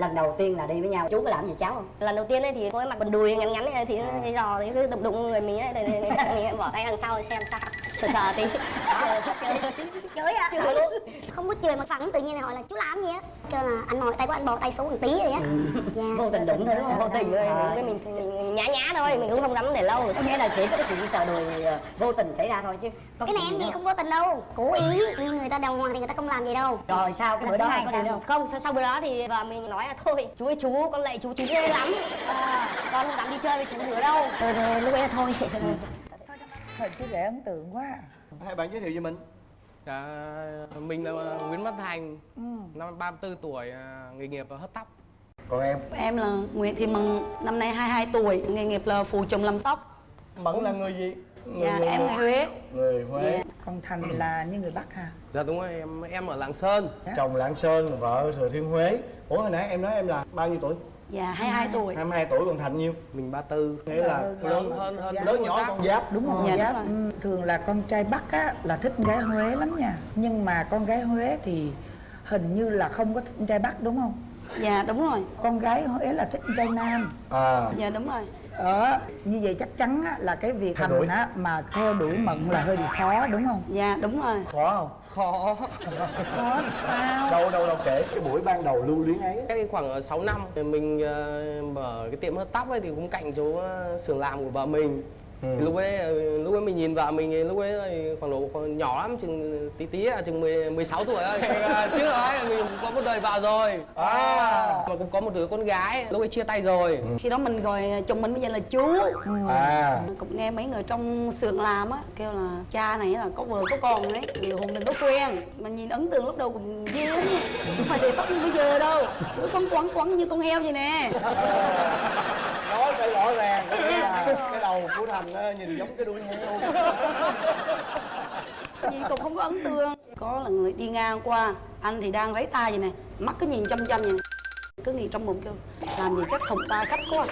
lần đầu tiên là đi với nhau. Chú có làm gì cháu không? Lần đầu tiên ấy thì ấy mặc quần đùi ngắn ngắn ấy, thì cái giò thì cứ đụng đụng người mình ấy thì, thì, thì bỏ tay đằng sau xem sao sờ sờ tí chửi à chửi luôn. Không có chửi mà phản ứng tự nhiên thì hỏi là chú làm gì á? Kêu là anh mỏi tay của anh bò tay xuống một tí rồi á. Dạ. Vô tình đụng thôi đúng không? Vô tình thôi. Cái mình, mình nhã nhã thôi mình cũng không dám để lâu. Có nghĩa là chỉ có cái chuyện sờ đùi ờ, vô tình xảy ra thôi chứ cái này em nữa không vô tình đâu. Cố ý. Như người ta đàng hoàng thì người ta không làm gì đâu. Rồi sao? Cái bữa đó có đi đâu không sau, sau bữa đó thì vợ mình nói là thôi chú ơi chú con lạy chú chú ghê lắm. À, con không dám đi chơi với chú nữa đâu. Rồi lúc ấy là thôi Thôi chú rể ấn tượng quá. Hai bạn giới thiệu về mình. Dạ, mình là Nguyễn Văn Thành, năm 34 tuổi, à, nghề nghiệp là hớt tóc. còn em? Em là Nguyễn Thị Mừng, năm nay 22 tuổi, nghề nghiệp là phụ chồng làm tóc. mẫn là người gì? Người, Dạ, em người Huế. người huế. Dạ. Còn Thành là như người Bắc ha Dạ đúng rồi, em em ở Lạng Sơn. chồng lạng sơn vợ thừa thiên huế. Ủa hồi nãy em nói em là bao nhiêu tuổi Dạ, 22 tuổi. 22 tuổi còn thành nhiêu Mình 34. nghĩa là Lớn lớn hơn- hơn- lớn nhỏ con giáp Đúng không? Dạ, Giáp. đúng rồi. Ừ, Thường là con trai Bắc á, là thích con gái Huế lắm nha Nhưng mà con gái Huế thì hình như là không có thích con trai Bắc đúng không? Dạ, đúng rồi. Con gái Huế là thích con trai Nam à Dạ, đúng rồi. Ờ, như vậy chắc chắn á, là cái việc. Thành á, mà theo đuổi Mận là hơi bị khó đúng không? Dạ, đúng rồi. khó không Khó. Khó sao? đâu đâu đâu kể cái buổi ban đầu lưu luyến ấy Cách khoảng 6 năm thì mình ờ, mở cái tiệm hớt tóc ấy thì cũng cạnh chỗ ờ, xưởng làm của vợ mình. Ừ. Lúc ấy ờ, lúc ấy mình nhìn vợ mình lúc ấy thì khoảng độ nhỏ lắm chừng tí tí à, chừng 10, 16 tuổi thôi. Ờ, Trước ấy có một đời vợ rồi. à Mà cũng có một đứa con gái, lúc ấy chia tay rồi. Khi đó mình gọi chồng mình bây giờ là chú. à Cũng nghe mấy người trong xưởng làm á, kêu là cha này là có vợ có con đấy, liệu hồn đừng có quen. Mà nhìn ấn tượng lúc đầu cũng ghê lắm. Không phải để tóc như bây giờ đâu. Cứ quấn quấn quấn như con heo vậy nè. nói phải rõ ràng có nghĩa là cái đầu của thành á, nhìn giống cái đuôi heo Gì cũng không có ấn tượng Có là người đi ngang qua Anh thì đang lấy tay vậy nè Mắt cứ nhìn chăm chăm vậy. Cứ nghĩ trong bụng kêu Làm gì chắc thùng tay khách quá.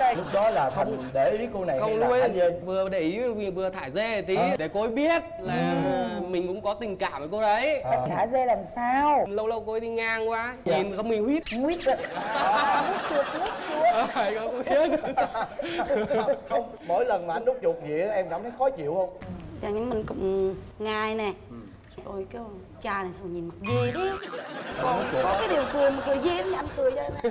Lúc đó là thành để ý cô này không ấy dê vừa để ý vừa, vừa thả dê tí để cô ấy biết là mình cũng có tình cảm với cô đấy. À. Thả dê làm sao? lâu lâu cô ấy đi ngang qua nhìn không mình huýt Nguyết rồi. Mút chuột, chuột. Phải không biết. Không mỗi lần mà anh đút chuột vậy á, em cảm thấy khó chịu không Dạ nhưng mình cũng ngài nè. Rồi kêu cha này sao nhìn mặt ghê thế? Còn có cái điều cười mà cười ghê lắm nha anh cười cho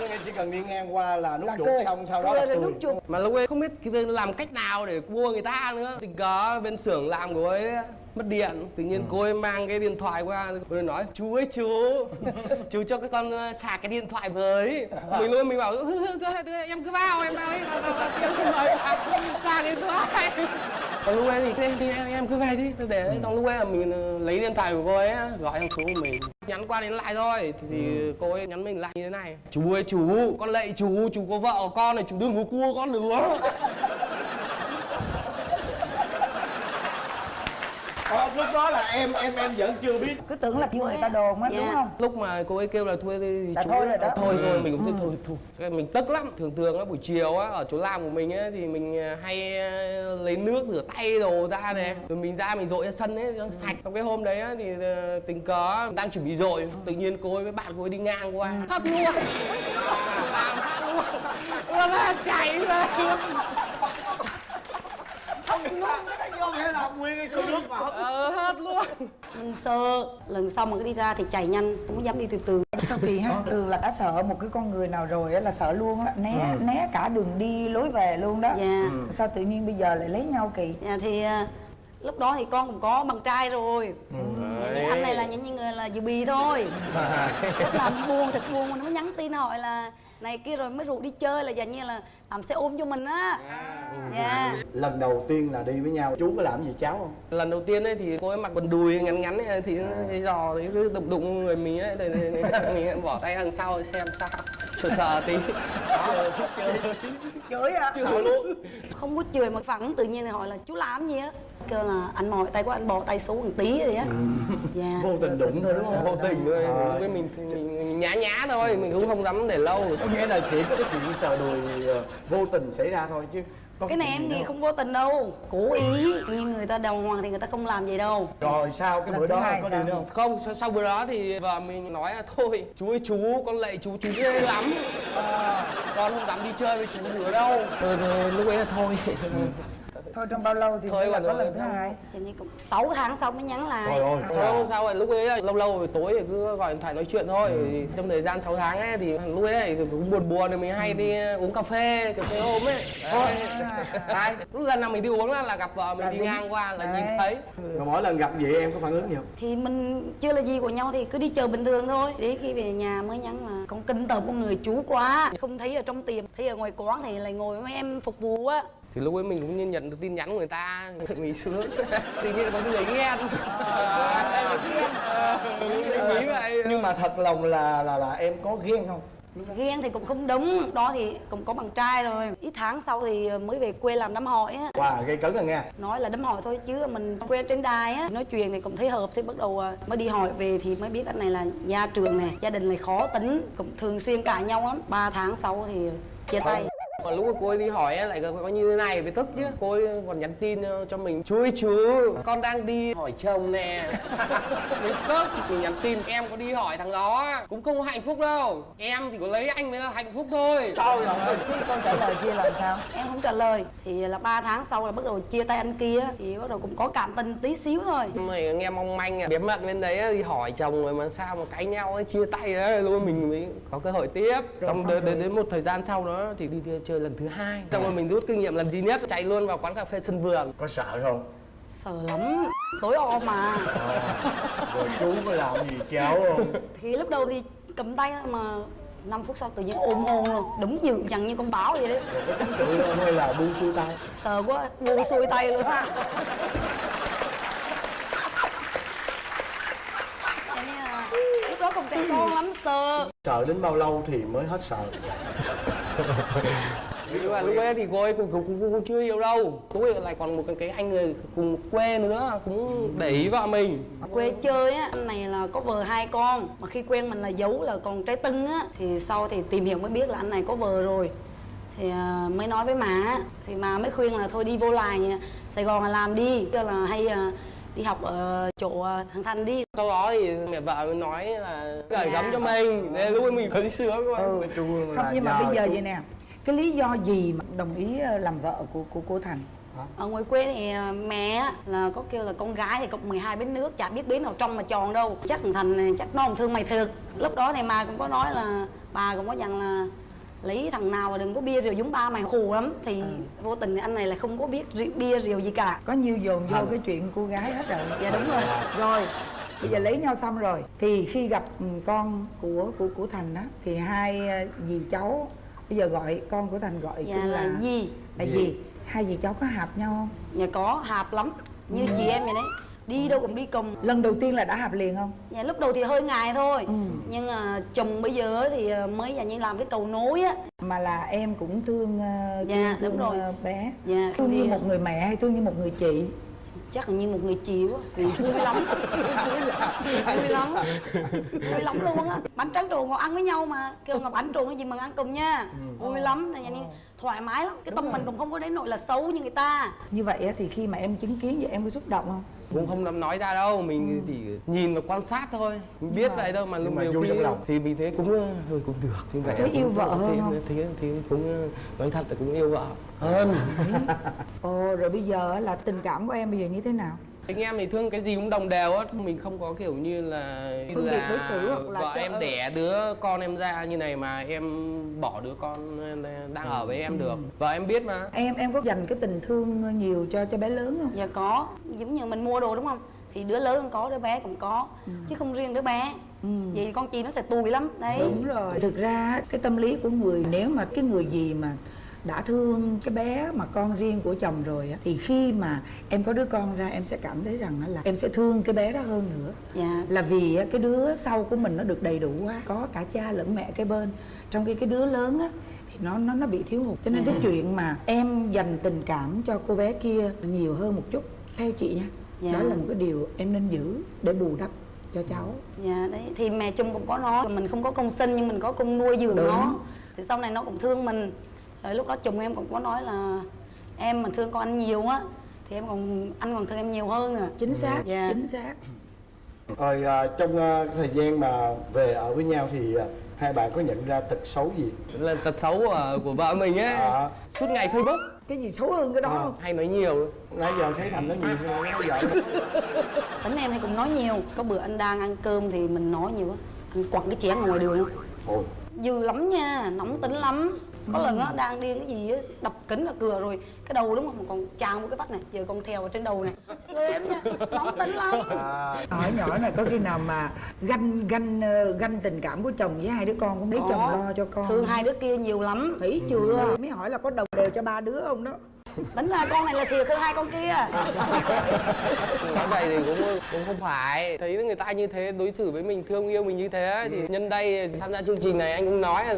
Cho nên chỉ cần đi ngang qua là nút Là chuột cười. xong sau đó là cười. nút chuột. Mà lúc ấy không biết cái làm cách nào để mua người ta nữa. Tình cờ bên xưởng làm của ấy mất điện. Tự nhiên cô ấy mang cái điện thoại qua cô ấy nói chú ơi chú chú cho các con sạc cái điện thoại với. Mình luôn mình bảo "Ừ, ừ, em cứ vào em vào ấy vào, cứ mời sạc điện thoại. Còn lúc ấy thì, thì, thì em, em cứ về đi. Để trong lúc ấy là mình ờ, lấy điện thoại của cô ấy gọi sang số của mình. Nhắn qua đến lại thôi thì, thì cô ấy nhắn mình lại như thế này chú ơi chú con lạy chú chú có vợ có con này chú đừng có cua con nữa Ờ, lúc đó là em em em vẫn chưa biết. Cứ tưởng là kêu người ta đồn á Dạ. đúng không? lúc mà cô ấy kêu là thôi thì Là chú thôi rồi đó. thôi thôi Ừ. mình cũng thôi thôi. Thôi mình tức lắm. Thường thường á buổi chiều á ở chỗ làm của mình ấy thì mình à, hay à, lấy nước rửa tay đồ ra này rồi mình ra mình dội ra sân ấy cho sạch. Trong cái hôm đấy á thì à, tình cờ đang chuẩn bị dội. Tự nhiên cô ấy với bạn cô ấy đi ngang qua. Hất luôn. Làm hất luôn. Nó là chạy ra vô nghĩa là nguyên cái xô nước vào ờ hất luôn. Mình sợ Lần sau mà cứ đi ra thì chạy nhanh Không có dám đi từ từ. Sao kỳ ha? Thường là đã sợ một cái con người nào rồi á là sợ luôn á Né né cả đường đi lối về luôn đó Dạ Sao tự nhiên bây giờ lại lấy nhau kỳ? Dạ thì à, lúc đó thì con cũng có bằng trai rồi. Thì anh này là những những người là dự bì thôi. Lúc nào buồn thật buồn nó mới nhắn tin hỏi là này kia rồi mới rủ đi chơi là dành như là làm xe ôm cho mình á. Dạ. Lần đầu tiên là đi với nhau chú có làm gì cháu không? Lần đầu tiên ấy thì cô ấy mặc quần đùi ngắn ngắn ấy, thì cái giò thì cứ đụng đụng người mình ấy thì, thì, thì mình bỏ tay đằng sau xem sao. Sờ sờ tí. Chửi. À? sợ luôn. Không có chửi mà phản ứng tự nhiên thì hỏi là chú làm gì á kêu là anh mỏi tay của anh bò tay xuống một tí rồi á. Dạ. Vô tình đụng thôi đúng không? Vô tình thôi. Ờ. ấy mình, nhá nhá thôi mình cũng không dám để lâu. Có nghĩa là chỉ có cái chuyện sờ đùi ờ, vô tình xảy ra thôi chứ có cái này em nghĩ không vô tình đâu cố ý. Như người ta đàng hoàng thì người ta không làm vậy đâu. Rồi sao cái Lần bữa đó có đi đâu không? Sau, sau bữa đó thì vợ mình nói là thôi chú ơi chú con lạy chú chú ghê lắm. À, con không dám đi chơi với chú nữa đâu. Rồi, rồi lúc ấy là thôi thôi trong bao lâu thì Thôi mới là có rồi, lần thứ thôi. hai? Hình như cũng 6 tháng sau mới nhắn lại. Trời ơi Không sao rồi lúc ấy lâu lâu rồi tối thì cứ gọi điện thoại nói chuyện thôi. Thì trong thời gian 6 tháng ấy thì lúc ấy thì cũng buồn buồn thì mình hay đi uống cà phê cà phê hôm ấy. Đấy. Lúc lần nào mình đi uống là, là gặp vợ mình Là đi ngang qua là Đấy. nhìn thấy. Mà mỗi lần gặp vậy em có phản ứng gì không? Thì mình chưa là gì của nhau thì cứ đi chờ bình thường thôi. Đến khi về nhà mới nhắn là con kinh tởm con người chú quá. Không thấy ở trong tiệm thấy ở ngoài quán thì lại ngồi với em phục vụ á thì lúc ấy mình cũng như nhận được tin nhắn của người ta mình sướng. Tự nhiên có người ghen. Mình nghĩ vậy nhưng mà thật lòng là là là em có ghen không? Ghen thì cũng không đúng. Đó thì cũng có bạn trai rồi. Ít tháng sau thì mới về quê làm đám hỏi á. Wow gây cấn rồi nha nói là đám hỏi thôi chứ mình quen trên đài á. Nói chuyện thì cũng thấy hợp thì bắt đầu à, mới đi hỏi về thì mới biết anh này là gia trường này gia đình này khó tính cũng thường xuyên cãi nhau lắm. 3 tháng sau thì chia tay mà lúc mà cô ấy đi hỏi ấy, lại có, có như thế này mới tức chứ. Cô ấy còn nhắn tin ờ, cho mình chú ơi chú con đang đi hỏi chồng nè. Mình tức mình nhắn tin em có đi hỏi thằng đó cũng không hạnh phúc đâu. Em thì có lấy anh mới là hạnh phúc thôi. Rồi cái con trả lời kia làm sao? Em không trả lời. Thì là 3 tháng sau là bắt đầu chia tay anh kia thì bắt đầu cũng có cảm tình tí xíu thôi. Mày nghe mong manh à bí mật bên đấy đi hỏi chồng rồi mà sao mà cãi nhau ấy chia tay đấy luôn mình mới có cơ hội tiếp. Xong xong đến, rồi. đến, đến một thời gian sau đó thì đi, đi chơi lần thứ hai. Xong rồi mình rút kinh nghiệm lần duy nhất. Chạy luôn vào quán cà phê sân vườn. Có sợ không? Sợ lắm. Tối om mà. Rồi chú có làm gì cháu không? Thì lúc đầu thì cầm tay mà 5 phút sau tự nhiên ôm hôn luôn. Đúng dữ dằn như con báo vậy đấy. Rồi có chống cự không hay là buông xuôi tay? Sợ quá buông xuôi tay luôn. Là lúc đó còn trẻ con lắm sợ. Sợ đến bao lâu thì mới hết sợ nhưng mà lúc ấy thì cô ấy cũng, cũng, cũng, cũng chưa yêu đâu. Lúc ấy lại còn một cái, cái anh người cùng quê nữa cũng để ý vợ mình. Quê chơi á anh này là có vợ hai con. Mà khi quen mình là giấu là còn trái tưng á thì sau thì tìm hiểu mới biết là anh này có vợ rồi. Thì à, mới nói với má thì má mới khuyên là thôi đi vô lại sài gòn là làm đi. Tức là hay à, đi học ở chỗ à, thằng thành đi. Sau đó thì mẹ vợ nói là gửi gắm cho mình nên lúc ấy mình thấy sướng quá ừ. không nhưng mà bây giờ vậy nè cái lý do gì mà đồng ý ờ, làm vợ của của cô thành? Ở ngoài quê thì à, mẹ á, là có kêu là con gái thì cộng 12 bến nước chả biết bến nào trong mà tròn đâu. Chắc thằng thành này chắc nó không thương mày thiệt. Lúc đó thì mà cũng có nói là bà cũng có dặn là lấy thằng nào mà đừng có bia rượu giống ba mày khù lắm. Thì vô tình anh này là không có biết rượu, bia rượu gì cả. Có nhiều dồn vô Thành. cái chuyện cô gái hết rồi. Dạ đúng rồi. Rồi bây giờ lấy nhau xong rồi. Thì khi gặp ừ, con của của của thành đó thì hai ờ, dì cháu bây giờ gọi con của thành gọi dạ là gì là gì hai dì cháu có hợp nhau không? Dạ có hạp lắm. Như chị em vậy đấy đi đâu cũng đi cùng. Lần đầu tiên là đã hợp liền không? Dạ lúc đầu thì hơi ngại thôi. Ừ. nhưng à, chồng bây giờ thì à, mới dạng như làm cái cầu nối á. Mà là em cũng thương ờ, Dạ, thương, đúng rồi. ờ, bé. Dạ, thương như thì- một người mẹ hay thương như một người chị? Chắc là như một người chị quá. Vì vui lắm. Vui lắm. Vui lắm luôn á. Bánh tráng trộn ngồi ăn với nhau mà. Kêu ngọc bánh trộn cái gì mà ăn cùng nha. Vui lắm. Là như thoải mái lắm. Cái tâm mình cũng không có đến nỗi là xấu như người ta. Như vậy á, thì khi mà em chứng kiến vậy em có xúc động không cũng không dám nói ra đâu mình chỉ nhìn và quan sát thôi. Mình biết mà- vậy đâu mà lúc mà khi trong lòng. thì mình thấy cũng ờ, hơi cũng được như vậy Thấy yêu vợ hơn thì, không? thì, thì cũng ờ, nói thật là cũng yêu vợ. Hơn. Ồ rồi bây giờ là tình cảm của em bây giờ như thế nào anh em thì thương cái gì cũng đồng đều á mình không có kiểu như là Phân biệt đối xử hoặc là vợ em đẻ đứa con em ra như này mà em bỏ đứa con đang ở với em được. Vợ em biết mà. Em em có dành cái tình thương nhiều cho cho bé lớn không? Dạ có. Giống như mình mua đồ đúng không? Thì đứa lớn cũng có đứa bé cũng có. Chứ không riêng đứa bé. Vậy con chi nó sẽ tùi lắm. Đấy. Đúng rồi. Thực ra cái tâm lý của người nếu mà cái người gì mà đã thương cái bé mà con riêng của chồng rồi á thì khi mà em có đứa con ra em sẽ cảm thấy rằng là em sẽ thương cái bé đó hơn nữa. Dạ. Là vì cái đứa sau của mình nó được đầy đủ quá có cả cha lẫn mẹ cái bên. Trong khi cái đứa lớn á thì nó nó nó bị thiếu hụt. Cho nên cái chuyện mà em dành tình cảm cho cô bé kia nhiều hơn một chút theo chị nha. Dạ. đó là một cái điều em nên giữ để bù đắp cho cháu. Dạ đấy. Thì mẹ chồng cũng có nói mình không có công sinh nhưng mình có công nuôi dưỡng Đúng. nó. Thì sau này nó cũng thương mình rồi lúc đó chồng em cũng có nói là em mà thương con anh nhiều á thì em còn anh còn thương em nhiều hơn nữa chính xác Dạ. chính xác. Rồi à, trong à, thời gian mà về ở với nhau thì à, hai bạn có nhận ra tật xấu gì? Là tật xấu của, của vợ mình ấy à, suốt ngày facebook. Cái gì xấu hơn cái đó? Không hay nói nhiều. Nãy giờ thấy thành nó nhiều hơn nó giận tính em thì cũng nói nhiều. Có bữa anh đang ăn cơm thì mình nói nhiều á. Anh quẳng cái chén ngoài đường Ôi, dữ lắm nha nóng tính lắm có lần á đang điên cái gì á đập kính là cửa rồi cái đầu đúng không? Mà còn tràn một cái vách này giờ còn theo ở trên đầu này. Ghê lắm nha nóng tính lắm. À, hỏi nhỏ này có khi nào mà ganh ganh ờ, ganh tình cảm của chồng với hai đứa con cũng thấy chồng lo cho con? Thương hai đứa kia nhiều lắm. Thấy chưa? Mới hỏi là có đồng đều cho ba đứa không đó tính ra con này là thiệt hơn hai con kia. Nói vậy thì cũng cũng không phải. Thấy người ta như thế đối xử với mình thương yêu mình như thế thì nhân đây tham gia chương trình này anh cũng nói là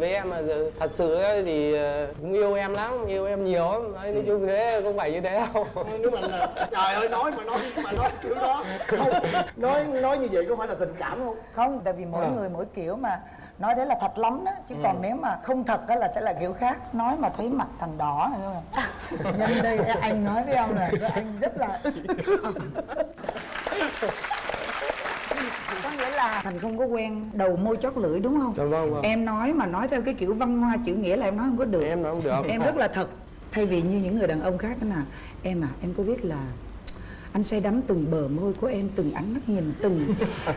với em là thật sự thì ờ, cũng yêu em lắm yêu em nhiều lắm. Đấy, nói chung thế không phải như thế đâu nếu mà là trời ơi nói mà nói mà nói kiểu đó. Không nói nói như vậy có phải là tình cảm không? Không tại vì mỗi À. người mỗi kiểu mà nói thế là thật lắm đó chứ còn nếu mà không thật á là sẽ là kiểu khác. Nói mà thấy mặt thành đỏ này thôi nhân đây anh nói với ông là anh rất là có nghĩa là thành không có quen đầu môi chót lưỡi đúng không? Dạ vâng, vâng. em nói mà nói theo cái kiểu văn hoa chữ nghĩa là em nói không có được. Em nói không được. Em rất là thật. Thay vì như những người đàn ông khác thế nào em à em có biết là anh say đắm từng bờ môi của em từng ánh mắt nhìn từng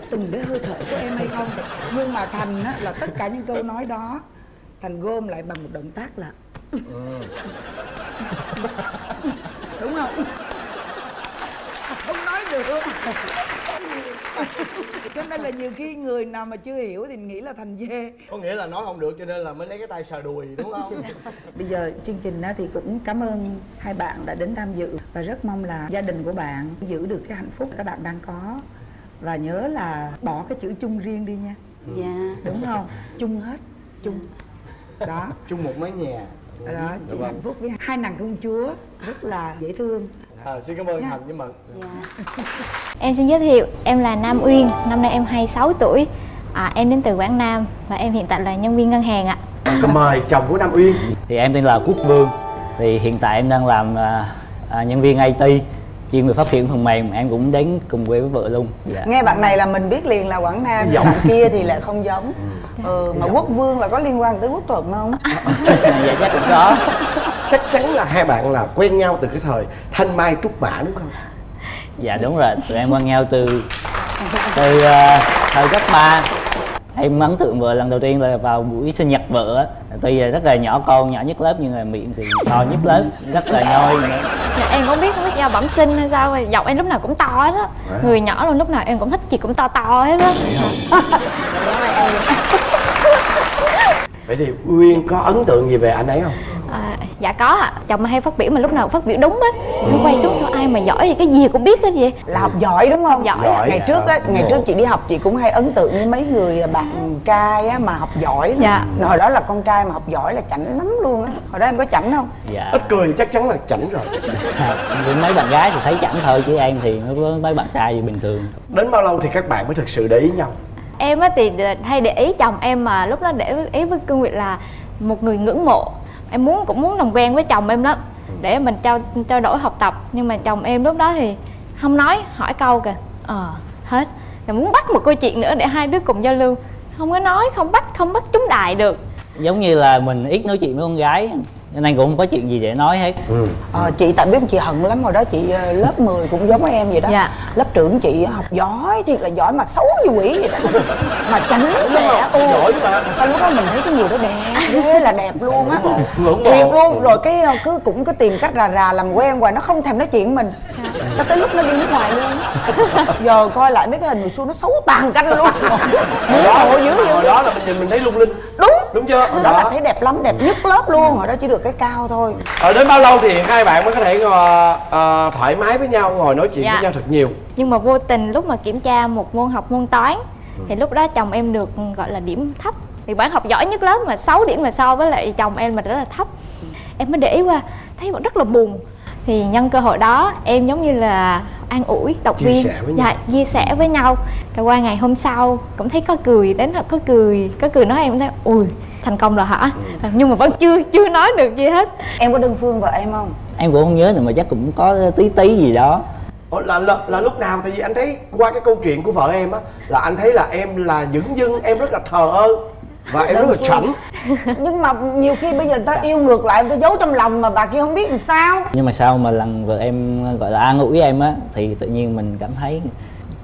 từng cái hơi thở của em hay không? Nhưng mà thành á, là tất cả những câu nói đó thành gom lại bằng một động tác là đúng không được. Cho nên là nhiều khi người nào mà chưa hiểu thì nghĩ là thành dê. Có nghĩa là nói không được cho nên là mới lấy cái tay sờ đùi đúng không? Bây giờ chương trình á thì cũng cảm ơn hai bạn đã đến tham dự. Và rất mong là gia đình của bạn giữ được cái hạnh phúc các bạn đang có. Và nhớ là bỏ cái chữ chung riêng đi nha. Dạ. Đúng không? Chung hết chung. Đó. Chung một mái nhà. Đó chúc hạnh phúc với hai nàng công chúa rất là dễ thương à, xin cảm ơn thành với mận. Dạ. Em xin giới thiệu, em là Nam Uyên, năm nay em 26 tuổi. À, Em đến từ Quảng Nam và em hiện tại là nhân viên ngân hàng ạ. Mời chồng của nam uyên. Thì em tên là Quốc Vương. Thì hiện tại em đang làm à, à, nhân viên IT chuyên về phát triển phần mềm. Em cũng đến cùng quê với vợ luôn. Dạ. nghe bạn này là mình biết liền là quảng nam giọng kia thì lại không giống. Ừ, mà quốc vương là có liên quan tới quốc thuận không? Dạ chắc cũng có chắc chắn là hai bạn là quen nhau từ cái thời thanh mai trúc mã đúng không? Dạ đúng rồi. Tụi em quen nhau từ từ à, thời cấp 3 em ấn tượng vợ lần đầu tiên là vào buổi sinh nhật vợ á. Tuy là rất là nhỏ con nhỏ nhất lớp nhưng mà miệng thì to nhất lớp rất là nhoi nữa. Dạ, Em không biết không biết do bẩm sinh hay sao Giọng em lúc nào cũng to hết á. Người nhỏ luôn lúc nào em cũng thích chị cũng to to hết á. Vậy thì uyên có ấn tượng gì về anh ấy không à, Dạ có ạ, chồng hay phát biểu mà lúc nào cũng phát biểu đúng á. Nó quay xuống sao ai mà giỏi vậy, cái gì cũng biết hết vậy? Là học giỏi đúng không? Giỏi ạ. ngày trước á ngày trước chị đi học chị cũng hay ấn tượng với mấy người bạn trai á mà học giỏi. Dạ. hồi đó là con trai mà học giỏi là chảnh lắm luôn á. Hồi đó em có chảnh không? Dạ. Ít cười chắc chắn là chảnh rồi. Mấy bạn gái thì thấy chẳng thôi chứ em thì nó với mấy bạn trai thì bình thường. Đến bao lâu thì các bạn mới thực sự để ý nhau? Em á thì hay để ý chồng em mà lúc đó để ý với cương vị là một người ngưỡng mộ Em muốn cũng muốn làm quen với chồng em lắm Để mình trao trao đổi học tập. Nhưng mà chồng em lúc đó thì không nói, hỏi câu kìa. Ờ, hết. Rồi muốn bắt một câu chuyện nữa để hai đứa cùng giao lưu. Không có nói, không bắt, không bắt chúng đại được. Giống như là mình ít nói chuyện với con gái nên cũng không có chuyện gì để nói hết. Ờ, chị tại biết chị hận lắm hồi đó chị ờ, lớp 10 cũng giống em vậy đó. Dạ. lớp trưởng chị học giỏi thiệt là giỏi mà xấu như quỷ vậy đó. Mà chảnh đẹp ừ. giỏi mà sao lúc đó mình thấy cái người đó đẹp ghê là đẹp luôn á. Mộ luôn rồi cái ờ, cứ cũng cứ tìm cách rà rà làm quen hoài nó không thèm nói chuyện mình. Cho tới lúc nó đi nước ngoài luôn á. giờ coi lại mấy cái hình hồi xưa nó xấu tàn canh luôn. Ngưỡng mộ dữ hồi vậy đó là mình nhìn mình thấy lung linh. Đúng đúng chưa? Hồi đó. là thấy đẹp lắm đẹp nhất lớp luôn. Hồi đó chỉ được cái cao thôi. Ở đến bao lâu thì hai bạn mới có thể ngồi, ờ, thoải mái với nhau ngồi nói chuyện Dạ. với nhau thật nhiều? Nhưng mà vô tình lúc mà kiểm tra một môn học môn toán Thì lúc đó chồng em được gọi là điểm thấp. Vì bạn học giỏi nhất lớp mà 6 điểm mà so với lại chồng em mà rất là thấp. Em mới để ý qua, thấy bạn rất là buồn Thì nhân cơ hội đó em giống như là an ủi động Chia viên. sẻ với nhau. dạ chia sẻ với nhau. Rồi qua ngày hôm sau cũng thấy có cười đến là có cười có cười nói em thấy ui thành công rồi hả? Ừ. nhưng mà vẫn chưa chưa nói được gì hết. Em có đơn phương vợ em không? Em cũng không nhớ nữa mà chắc cũng có tí tí gì đó. Ủa, là, là là lúc nào? Tại vì anh thấy qua cái câu chuyện của vợ em á là anh thấy là em là dửng dưng em rất là thờ ơ và em rất là chảnh nhưng mà nhiều khi bây giờ người ta yêu ngược lại người ta giấu trong lòng mà bà kia không biết làm sao. Nhưng mà sau mà lần vợ em gọi là an ủi em á thì tự nhiên mình cảm thấy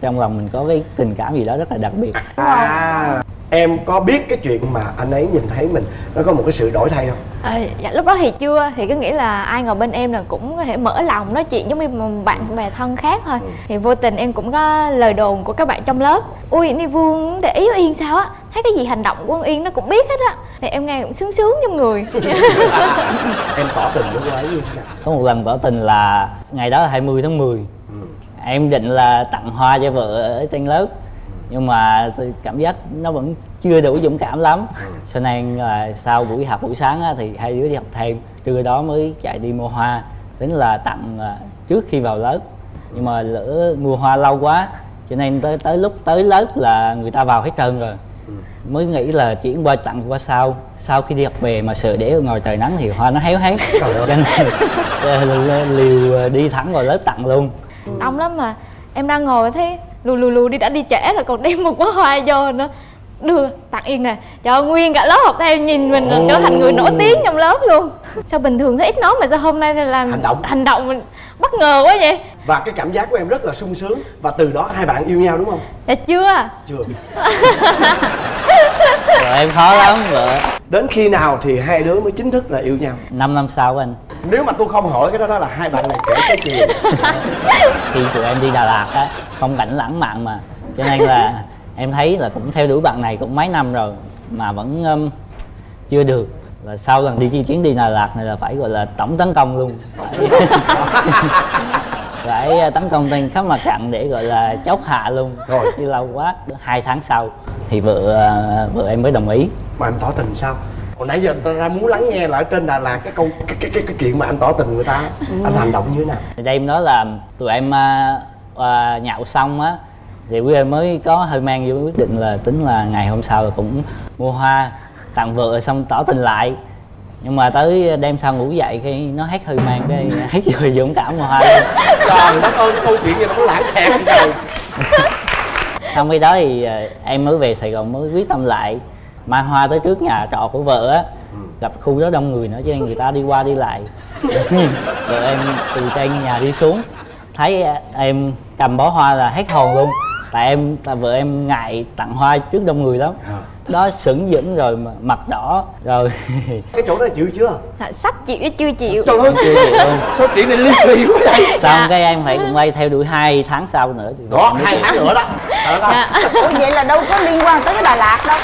trong lòng mình có cái tình cảm gì đó rất là đặc biệt. À em có biết cái chuyện mà anh ấy nhìn thấy mình nó có một cái sự đổi thay không? À, dạ lúc đó thì chưa thì cứ nghĩ là ai ngồi bên em là cũng có thể mở lòng nói chuyện giống như một bạn bè thân khác thôi. Thì vô tình em cũng có lời đồn của các bạn trong lớp. Ui ni vương để ý Yên sao á thấy cái gì hành động của con Yên nó cũng biết hết á. Thì em nghe cũng sướng sướng trong người. Em tỏ tình với cô ấy như thế nào? Có một lần tỏ tình là ngày đó là 20 tháng 10 em định là tặng hoa cho vợ ở trên lớp nhưng mà tôi cảm giác nó vẫn chưa đủ dũng cảm lắm. Cho nên là sau buổi học buổi sáng á, thì hai đứa đi học thêm. Trưa đó mới chạy đi mua hoa. Tính là tặng à, trước khi vào lớp. Nhưng mà lỡ mua hoa lâu quá cho nên tới tới lúc tới lớp là người ta vào hết trơn rồi mới nghĩ là chuyển qua tặng qua sau. Sau khi đi học về mà sợ để ở ngoài trời nắng thì hoa nó héo hết cho nên ờ, liều đi thẳng vào lớp tặng luôn. Đông lắm mà. Em đang ngồi thấy lù lù lù đi đã đi trễ rồi còn đem một bó hoa vô nữa. Đưa tặng yên nè. Cho nguyên cả lớp học theo nhìn mình là trở thành người nổi tiếng trong lớp luôn. Sao bình thường thấy ít nói mà sao hôm nay thì làm Hành động. hành động mình bất ngờ quá vậy và cái cảm giác của em rất là sung sướng. Và từ đó hai bạn yêu nhau đúng không? Dạ chưa. Chưa. Vợ em khó lắm vợ đến khi nào thì hai đứa mới chính thức là yêu nhau? 5 năm sau anh. Nếu mà tôi không hỏi cái đó đó là hai bạn này kể cái chuyện khi tụi em đi Đà Lạt á phong cảnh lãng mạn mà. Cho nên là em thấy là cũng theo đuổi bạn này cũng mấy năm rồi mà vẫn um, chưa được. Là sau lần đi chuyến đi Đà Lạt này là phải gọi là tổng tấn công luôn phải, phải tấn công trên khắp mặt trận để gọi là chốt hạ luôn. Rồi. đi lâu quá hai tháng sau thì vợ uh, vợ em mới đồng ý. Mà em tỏ tình sao? Hồi nãy giờ ta ra muốn lắng nghe lại trên Đà Lạt cái câu cái cái cái, cái chuyện mà anh tỏ tình người ta. Anh hành động như thế nào? Thì đêm đó là tụi em à, à, nhậu xong á thì quý em mới có hơi mang vô quyết định là tính là ngày hôm sau là cũng mua hoa tặng vợ xong tỏ tình lại nhưng mà tới đêm sau ngủ dậy khi nó hết hơi mang cái hết rồi dũng cảm mua hoa trời đất ơi cái câu chuyện gì nó lãng xẹt trời? Xong khi đó thì à, em mới về sài gòn mới quyết tâm lại. Mang hoa tới trước nhà trọ của vợ á gặp khu đó đông người nữa cho nên người ta đi qua đi lại. Vợ em từ trên nhà đi xuống. Thấy à, em cầm bó hoa là hết hồn luôn. Tại em tại vợ em ngại tặng hoa trước đông người lắm đó sững dững rồi mà mặt đỏ rồi cái chỗ đó chịu chưa? Dạ, sắp chịu chứ chưa chịu. Trời ơi chưa chịu sao chuyện này ly kỳ quá vậy. Xong cái em phải cũng quay theo đuổi hai tháng sau nữa em mới hai tháng nữa đó. Ủa vậy là đâu có liên quan tới cái Đà Lạt đâu.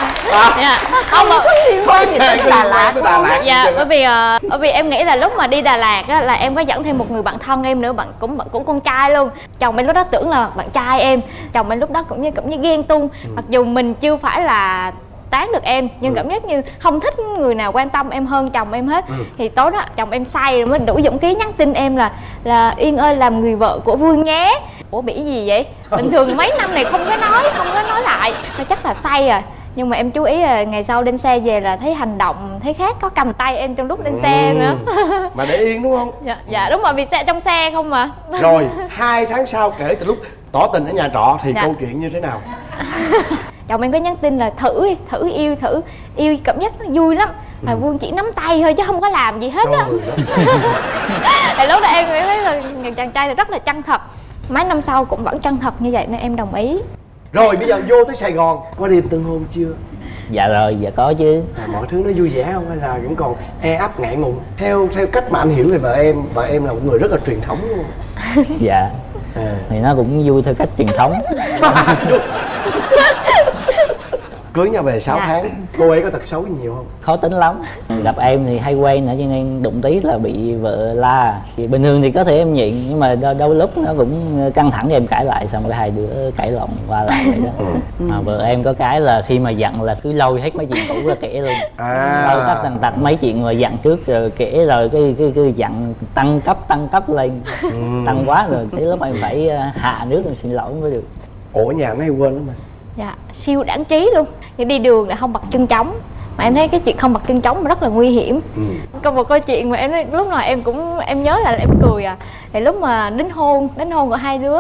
Dạ. Không có liên quan gì tới cái Đà Lạt. tới Đà Lạt. Dạ bởi vì ờ, bởi vì em nghĩ là lúc mà đi Đà Lạt á, là em có dẫn thêm một người bạn thân em nữa bạn cũng bạn cũng con trai luôn. Chồng em lúc đó tưởng là bạn trai em chồng em lúc đó cũng như cũng như ghen tuông. Mặc dù mình chưa phải là tán được em nhưng cảm giác như không thích người nào quan tâm em hơn chồng em hết. Thì tối đó chồng em say rồi mới đủ dũng khí nhắn tin em là là yên ơi làm người vợ của vương nhé. Ủa bị gì vậy? Bình thường mấy năm này không có nói không có nói lại. Thôi chắc là say rồi. Nhưng mà em chú ý là ngày sau lên xe về là thấy hành động thấy khác có cầm tay em trong lúc lên xe nữa. Mà để yên đúng không? Dạ, dạ đúng rồi vì xe trong xe không mà. Rồi hai tháng sau kể từ lúc tỏ tình ở nhà trọ thì Dạ. câu chuyện như thế nào chồng em có nhắn tin là thử đi, thử yêu thử yêu cảm giác nó vui lắm. Mà vương chỉ nắm tay thôi chứ không có làm gì hết á. Thì lúc đó em mới thấy là người chàng trai này rất là chân thật. Mấy năm sau cũng vẫn chân thật như vậy nên em đồng ý. Rồi bây giờ vô tới sài gòn có đêm tân hôn chưa? Dạ rồi dạ có chứ. À, mọi thứ nó vui vẻ không? Hay là vẫn còn e ấp ngại ngùng? Theo theo cách mà anh hiểu về vợ em vợ em là một người rất là truyền thống luôn. Dạ. À. thì nó cũng vui theo cách truyền thống cưới nhau về 6 Dạ. tháng cô ấy có tật xấu gì nhiều không? Khó tính lắm. Gặp em thì hay quen nữa cho nên đụng tí là bị vợ la. Thì bình thường thì có thể em nhịn nhưng mà đôi, đôi lúc nó cũng căng thẳng thì em cãi lại xong rồi hai đứa cãi lộn qua lại vậy đó. Mà vợ em có cái là khi mà giận là cứ lôi hết mấy chuyện cũ ra kể luôn. À. lôi tất tần tật mấy chuyện mà giận trước rồi kể rồi cái cái cái giận tăng cấp tăng cấp lên. Tăng quá rồi tới lúc em phải ờ, hạ nước em xin lỗi mới được. Ủa nhà nó hay quên lắm mà dạ siêu đáng trí luôn. Nhưng đi đường lại không bật chân trống. Mà em thấy cái chuyện không bật chân trống rất là nguy hiểm. Ừ. có một câu chuyện mà em nói, lúc nào em cũng em nhớ là em cười à. Thì lúc mà đính hôn đính hôn của hai đứa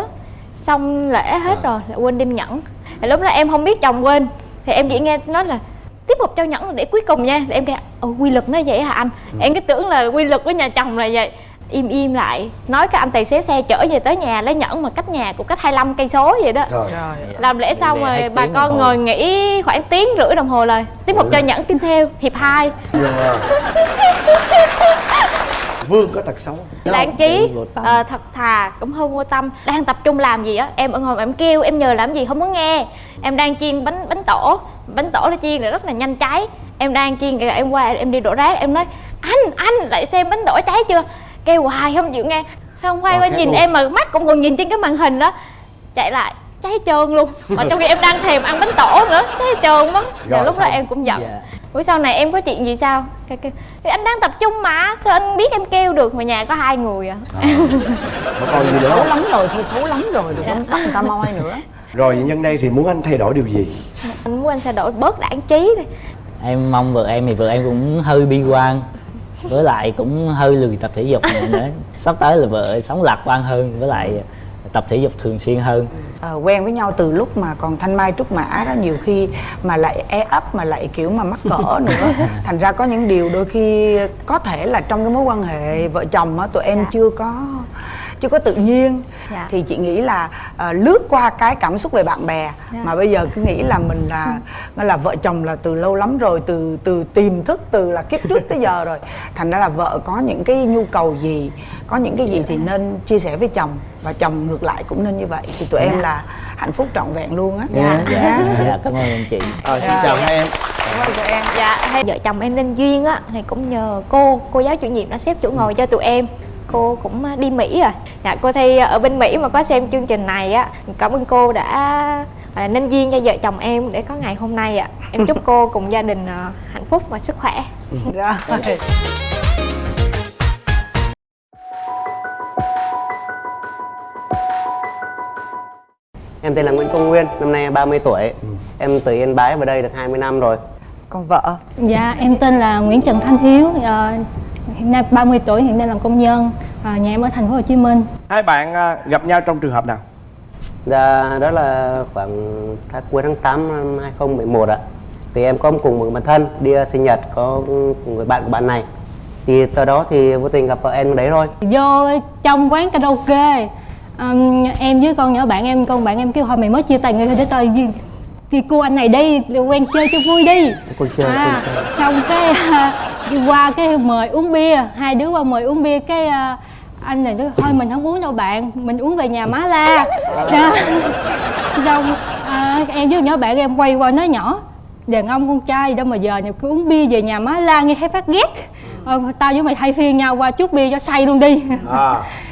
xong lễ hết rồi lại quên đem nhẫn. Thì lúc đó em không biết chồng quên. Thì em chỉ nghe nói là tiếp một trao nhẫn để cuối cùng nha. Thì em kêu quy luật nó vậy hả anh? Em cứ tưởng là quy luật của nhà chồng là vậy im im lại. Nói cái anh tài xế xe chở về tới nhà lấy nhẫn mà cách nhà cũng cách 25 cây số vậy đó. Rồi làm lễ xong rồi bà con ngồi nghỉ khoảng tiếng rưỡi đồng hồ rồi tiếp một cho nhẫn tin theo hiệp hai. Dạ. vương có tật xấu không? đáng trí tâm. ờ, thật thà cũng hơi vô tâm. Đang tập trung làm gì á em ở ngồi em kêu em nhờ làm gì không muốn nghe. Em đang chiên bánh bánh tổ bánh tổ là chiên là rất là nhanh cháy. Em đang chiên kìa em qua em đi đổ rác em nói anh anh lại xem bánh tổ cháy chưa kêu hoài không chịu nghe. Xong quay Ờ, qua nhìn luôn. em mà mắt cũng còn nhìn trên cái màn hình đó. Chạy lại cháy trơn luôn. Mà trong khi em đang thèm ăn bánh tổ nữa cháy trơn mất Rồi, lúc đó xong. em cũng giận. Dạ. Buổi sau này em có chuyện gì sao? Cái, cái, thì anh đang tập trung mà Sao anh biết em kêu được mà nhà có hai người à? Có còn gì nữa. Xấu không lắm rồi thôi xấu lắm rồi đừng có bắt người ta moi nữa. Rồi nhân đây thì muốn anh thay đổi điều gì? Anh muốn anh sẽ đổi bớt đảng trí đi. Em mong vợ em thì vợ em cũng hơi bi quan với lại cũng hơi lười tập thể dục nữa sắp tới là vợ sống lạc quan hơn với lại tập thể dục thường xuyên hơn. À, quen với nhau từ lúc mà còn thanh mai trúc mã đó nhiều khi mà lại e ấp mà lại kiểu mà mắc cỡ nữa. Thành ra có những điều đôi khi có thể là trong cái mối quan hệ vợ chồng á tụi em chưa có chưa có tự nhiên. Dạ. thì chị nghĩ là ờ, lướt qua cái cảm xúc về bạn bè Dạ. mà bây giờ cứ nghĩ là mình là nó là vợ chồng là từ lâu lắm rồi từ từ tiềm thức từ là kiếp trước tới giờ rồi. Thành ra là vợ có những cái nhu cầu gì có những cái gì thì nên chia sẻ với chồng và chồng ngược lại cũng nên như vậy. Thì tụi em là hạnh phúc trọn vẹn luôn á. Dạ. dạ, dạ. Cảm ơn anh chị. À, xin chào hai em. Cảm ơn tụi em. Dạ hay vợ chồng em nên duyên á Thì cũng nhờ cô, cô giáo chủ nhiệm đã xếp chỗ ngồi cho tụi em Cô cũng đi Mỹ rồi Dạ cô Thi ở bên Mỹ mà có xem chương trình này á Cảm ơn cô đã à, nên duyên cho vợ chồng em để có ngày hôm nay ạ. Em chúc cô cùng gia đình à, hạnh phúc và sức khỏe. Rồi Em tên là Nguyễn Công Nguyên, năm nay 30 tuổi. Em từ Yên Bái vào đây được 20 năm rồi. còn vợ? Dạ, em tên là Nguyễn Trần Thanh Hiếu, ờ, hiện nay 30 tuổi, hiện nay làm công nhân, Ờ, nhà em ở thành phố Hồ Chí Minh. hai bạn à, gặp nhau trong trường hợp nào Dạ, đó là khoảng tháng cuối tháng 8 năm 2011 ạ. Thì em có cùng một bạn thân đi ờ, sinh nhật có người bạn của bạn này. Thì từ đó thì vô tình gặp vợ em đấy thôi. Vô trong quán karaoke, ừm, em với con nhỏ bạn em, con bạn em kêu hồi mày mới chia tay người để tao đi cô anh này đi, quen chơi cho vui đi. Cô chơi, à, cô chơi. xong cái đi qua cái mời uống bia, hai đứa qua mời uống bia cái à, anh này nói thôi mình không uống đâu bạn, mình uống về nhà má la. Đó. xong à, em với nhỏ bạn em quay qua nói nhỏ đàn ông con trai đâu mà giờ này cứ uống bia về nhà má la nghe thấy phát ghét ờ, tao với mày thay phiên nhau qua chút bia cho say luôn đi à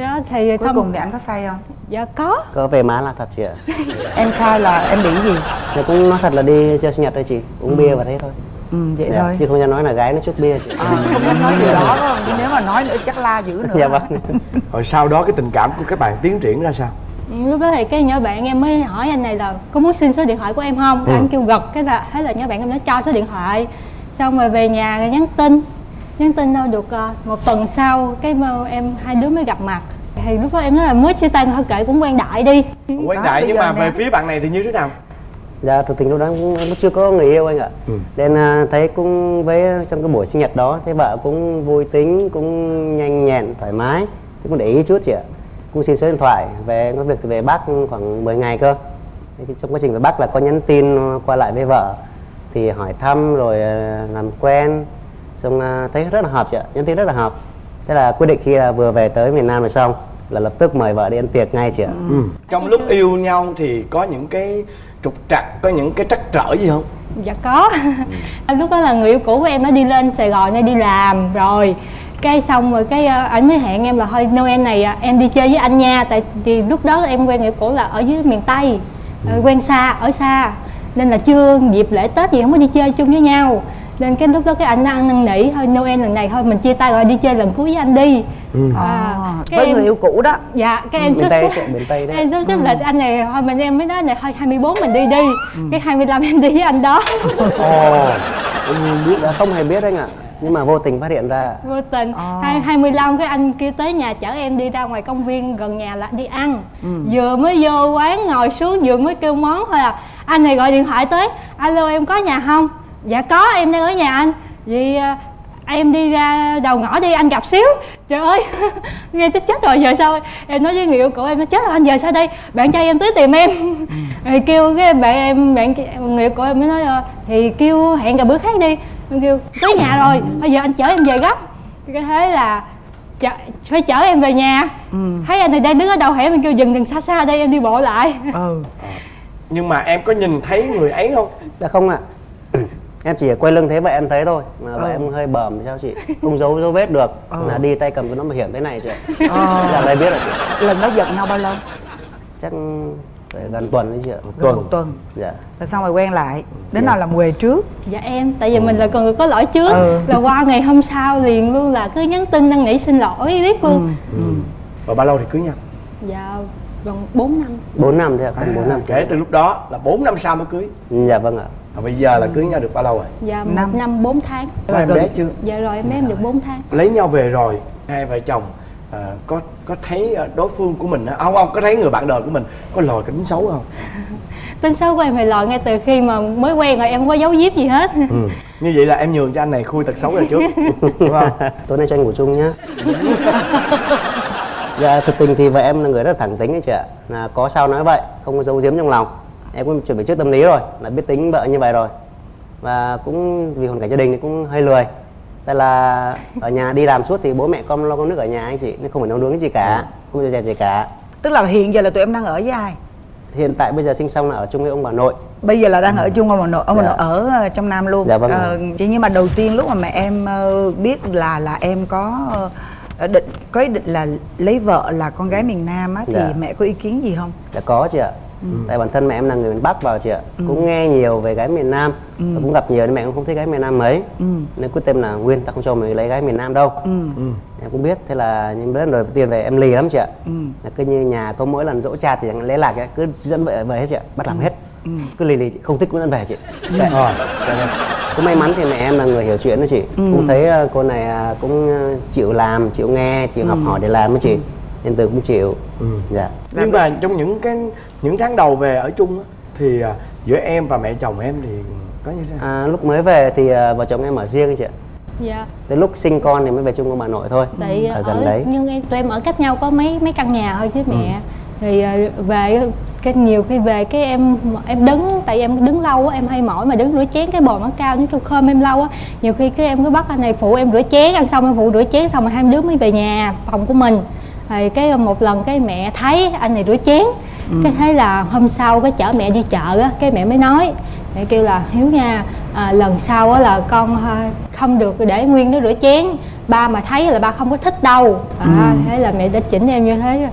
đó thì cuối cùng thì anh có say không? Dạ có. Có về má là thật chị ạ. em khai là em bị gì? Thì cũng nói thật là đi chơi sinh nhật thôi chị, uống bia và thế thôi. ừ vậy Dạ, thôi. Chứ không cho nói là gái nó chút bia chị. à, không dám nói điều đó không? Chứ nếu mà nói nữa chắc la dữ nữa. Dạ vâng. rồi sau đó cái tình cảm của các bạn tiến triển ra sao? Lúc đó thì cái nhỏ bạn em mới hỏi anh này là có muốn xin số điện thoại của em không? Cái anh kêu gật cái là thế là nhỏ bạn em nó cho số điện thoại. Xong rồi về nhà rồi nhắn tin nhắn tin đâu được ờ, một tuần sau cái mà em hai đứa mới gặp mặt. Thì lúc đó em nói là mới chia tay thôi kệ cũng quen đại đi. Quen đại nhưng mà nè. về phía bạn này thì như thế nào? Dạ thực tình lúc đó cũng cũng chưa có người yêu anh ạ. Ừ. Nên à, thấy cũng với trong cái buổi sinh nhật đó Thấy vợ cũng vui tính, cũng nhanh nhẹn, thoải mái. Thì cũng để ý chút chị ạ. Cũng xin số điện thoại Về có việc thì về Bắc khoảng 10 ngày cơ. Thế Trong quá trình về Bắc là có nhắn tin qua lại với vợ Thì hỏi thăm rồi à, làm quen Xong à, thấy rất là hợp chị ạ, nhắn tin rất là hợp. Thế là quyết định khi là vừa về tới miền Nam rồi xong Là lập tức mời vợ đi ăn tiệc ngay chị ạ. Ừ. trong lúc yêu nhau thì có những cái trục trặc có những cái trắc trở gì không? Dạ có. Lúc đó là người yêu cũ của em nó đi lên sài gòn để đi làm rồi. Cái xong rồi cái ờ, ảnh mới hẹn em là thôi noel này à, em đi chơi với anh nha. Tại vì lúc đó em quen người yêu cũ là ở dưới miền tây ờ, quen xa ở xa. Nên là chưa dịp lễ tết gì không có đi chơi chung với nhau nên cái lúc đó cái anh ăn năn nỉ thôi noel lần này thôi mình chia tay rồi đi chơi lần cuối với anh đi. À, cái với em- người yêu cũ đó. Dạ cái em Miền sắp xếp em sắp xếp lịch anh này thôi mình em mới nói này thôi 24 mình đi đi. Cái 25 em đi với anh đó. Ồ em biết đã không hề biết anh ạ. Nhưng mà vô tình phát hiện ra. Vô tình. Hai hai mươi lăm cái anh kia tới nhà chở em đi ra ngoài công viên gần nhà là đi ăn. Vừa mới vô quán ngồi xuống vừa mới kêu món thôi à. Anh này gọi điện thoại tới alo em có nhà không dạ có em đang ở nhà anh. Vậy à, em đi ra đầu ngõ đi anh gặp xíu. Trời ơi nghe chết chết rồi giờ sao? Em nói với người yêu cũ em nói chết rồi anh giờ sao đây? Bạn trai em tới tìm em. Rồi kêu cái bạn em bạn người yêu cũ em mới nói ờ, thì kêu hẹn gặp bữa khác đi. Em kêu tới nhà rồi bây giờ anh chở em về gấp. Cái thế là chở, phải chở em về nhà. Thấy anh này đang đứng ở đầu hẻm em kêu dừng dừng xa xa đây em đi bộ lại. Ừ. Nhưng mà em có nhìn thấy người ấy không? Dạ không ạ em chỉ quay lưng thấy vậy em thấy thôi mà vậy em hơi bầm thì sao chị? Không giấu dấu vết được. Là đi tay cầm cái nón bảo hiểm thế này chị ạ. Dạ đây biết rồi chị. Lần đó giận nhau bao lâu? Chắc phải gần tuần đấy chị ạ. Gần một tuần. Dạ. Rồi xong rồi quen lại. Đến nào làm quề trước? Dạ em tại vì mình là con người có lỗi trước. Ừ. là qua ngày hôm sau liền luôn là cứ nhắn tin năn nỉ xin lỗi riết luôn. Và bao lâu thì cưới nhau? Dạ gần 4 năm. 4 năm đấy ạ còn 4 năm. Kể từ lúc đó là 4 năm sau mới cưới. Dạ vâng ạ và bây giờ là cưới nhau được bao lâu rồi? Dạ Năm. một năm. 4 tháng. Có em bé chưa? Dạ rồi em bé em được 4 tháng. Lấy nhau về rồi hai vợ chồng à, có có thấy à, đối phương của mình á- không không có thấy người bạn đời của mình có lòi cái tính xấu không? Tính xấu của em thì lòi ngay từ khi mà mới quen rồi em không có giấu giếm gì hết. Ừ. như vậy là em nhường cho anh này khui tật xấu này trước đúng không? Tối nay cho anh ngủ chung nhá. Dạ thực tình thì vợ em là người rất là thẳng tính ấy chị ạ. Là có sao nói vậy không có giấu giếm trong lòng em cũng chuẩn bị trước tâm lý rồi là biết tính vợ như vậy rồi. Và cũng vì hoàn cảnh gia đình thì cũng hơi lười. Tại là ở nhà đi làm suốt thì bố mẹ con lo con nước ở nhà anh chị nên không phải nấu nướng gì cả không bao giờ dẹp gì cả. Tức là hiện giờ là tụi em đang ở với ai? Hiện tại bây giờ sinh xong là ở chung với ông bà nội. Bây giờ là đang ở chung ông bà nội ông bà Dạ. nội ở ờ, trong nam luôn. Dạ vâng. Ờ, chỉ nhưng mà đầu tiên lúc mà mẹ em ờ, biết là là em có ờ, định có ý định là lấy vợ là con gái miền nam á thì Dạ. mẹ có ý kiến gì không? Dạ có chị ạ Tại bản thân mẹ em là người miền Bắc vào chị ạ. Cũng nghe nhiều về gái miền Nam Và cũng gặp nhiều nên mẹ cũng không thích gái miền Nam mấy. Nên quyết tâm là Nguyên ta không cho mày lấy gái miền Nam đâu. Em cũng biết Thế là nhưng lần đầu tiên về em lì lắm chị ạ. Là Cứ như nhà có mỗi lần dỗ chạt thì chẳng lẽ lạc ấy, cứ dẫn vợ về hết chị ạ. Bắt làm hết. Cứ lì lì chị, không thích cũng dẫn về chị. Dạ. Dạ vâng. cũng may mắn thì mẹ em là người hiểu chuyện đó chị. Cũng thấy ờ, cô này à, cũng ờ, chịu làm chịu nghe chịu học hỏi để làm với chị. Nên từ cũng chịu. Dạ. Nhưng mà trong những cái những tháng đầu về ở chung á, thì à, giữa em và mẹ chồng em thì có như thế nào? À, lúc mới về thì à, vợ chồng em ở riêng chị ạ. Dạ. Tới lúc sinh con thì mới về chung với bà nội thôi tại Ở ở, gần đấy. nhưng em tụi em ở cách nhau có mấy mấy căn nhà thôi với mẹ. Thì ờ, về cái nhiều khi về cái em em đứng tại em đứng lâu á em hay mỏi mà đứng rửa chén cái bồn nó cao nó khơm em lâu á. Nhiều khi cái em cứ bắt anh này phụ em rửa chén ăn xong em phụ rửa chén xong rồi hai đứa mới về nhà phòng của mình. Thì cái một lần cái mẹ thấy anh này rửa chén cái thế là hôm sau cái chở mẹ đi chợ á cái mẹ mới nói mẹ kêu là hiếu nha à, lần sau á là con à, không được để nguyên nó rửa chén ba mà thấy là ba không có thích đâu. À, thế là mẹ đã chỉnh em như thế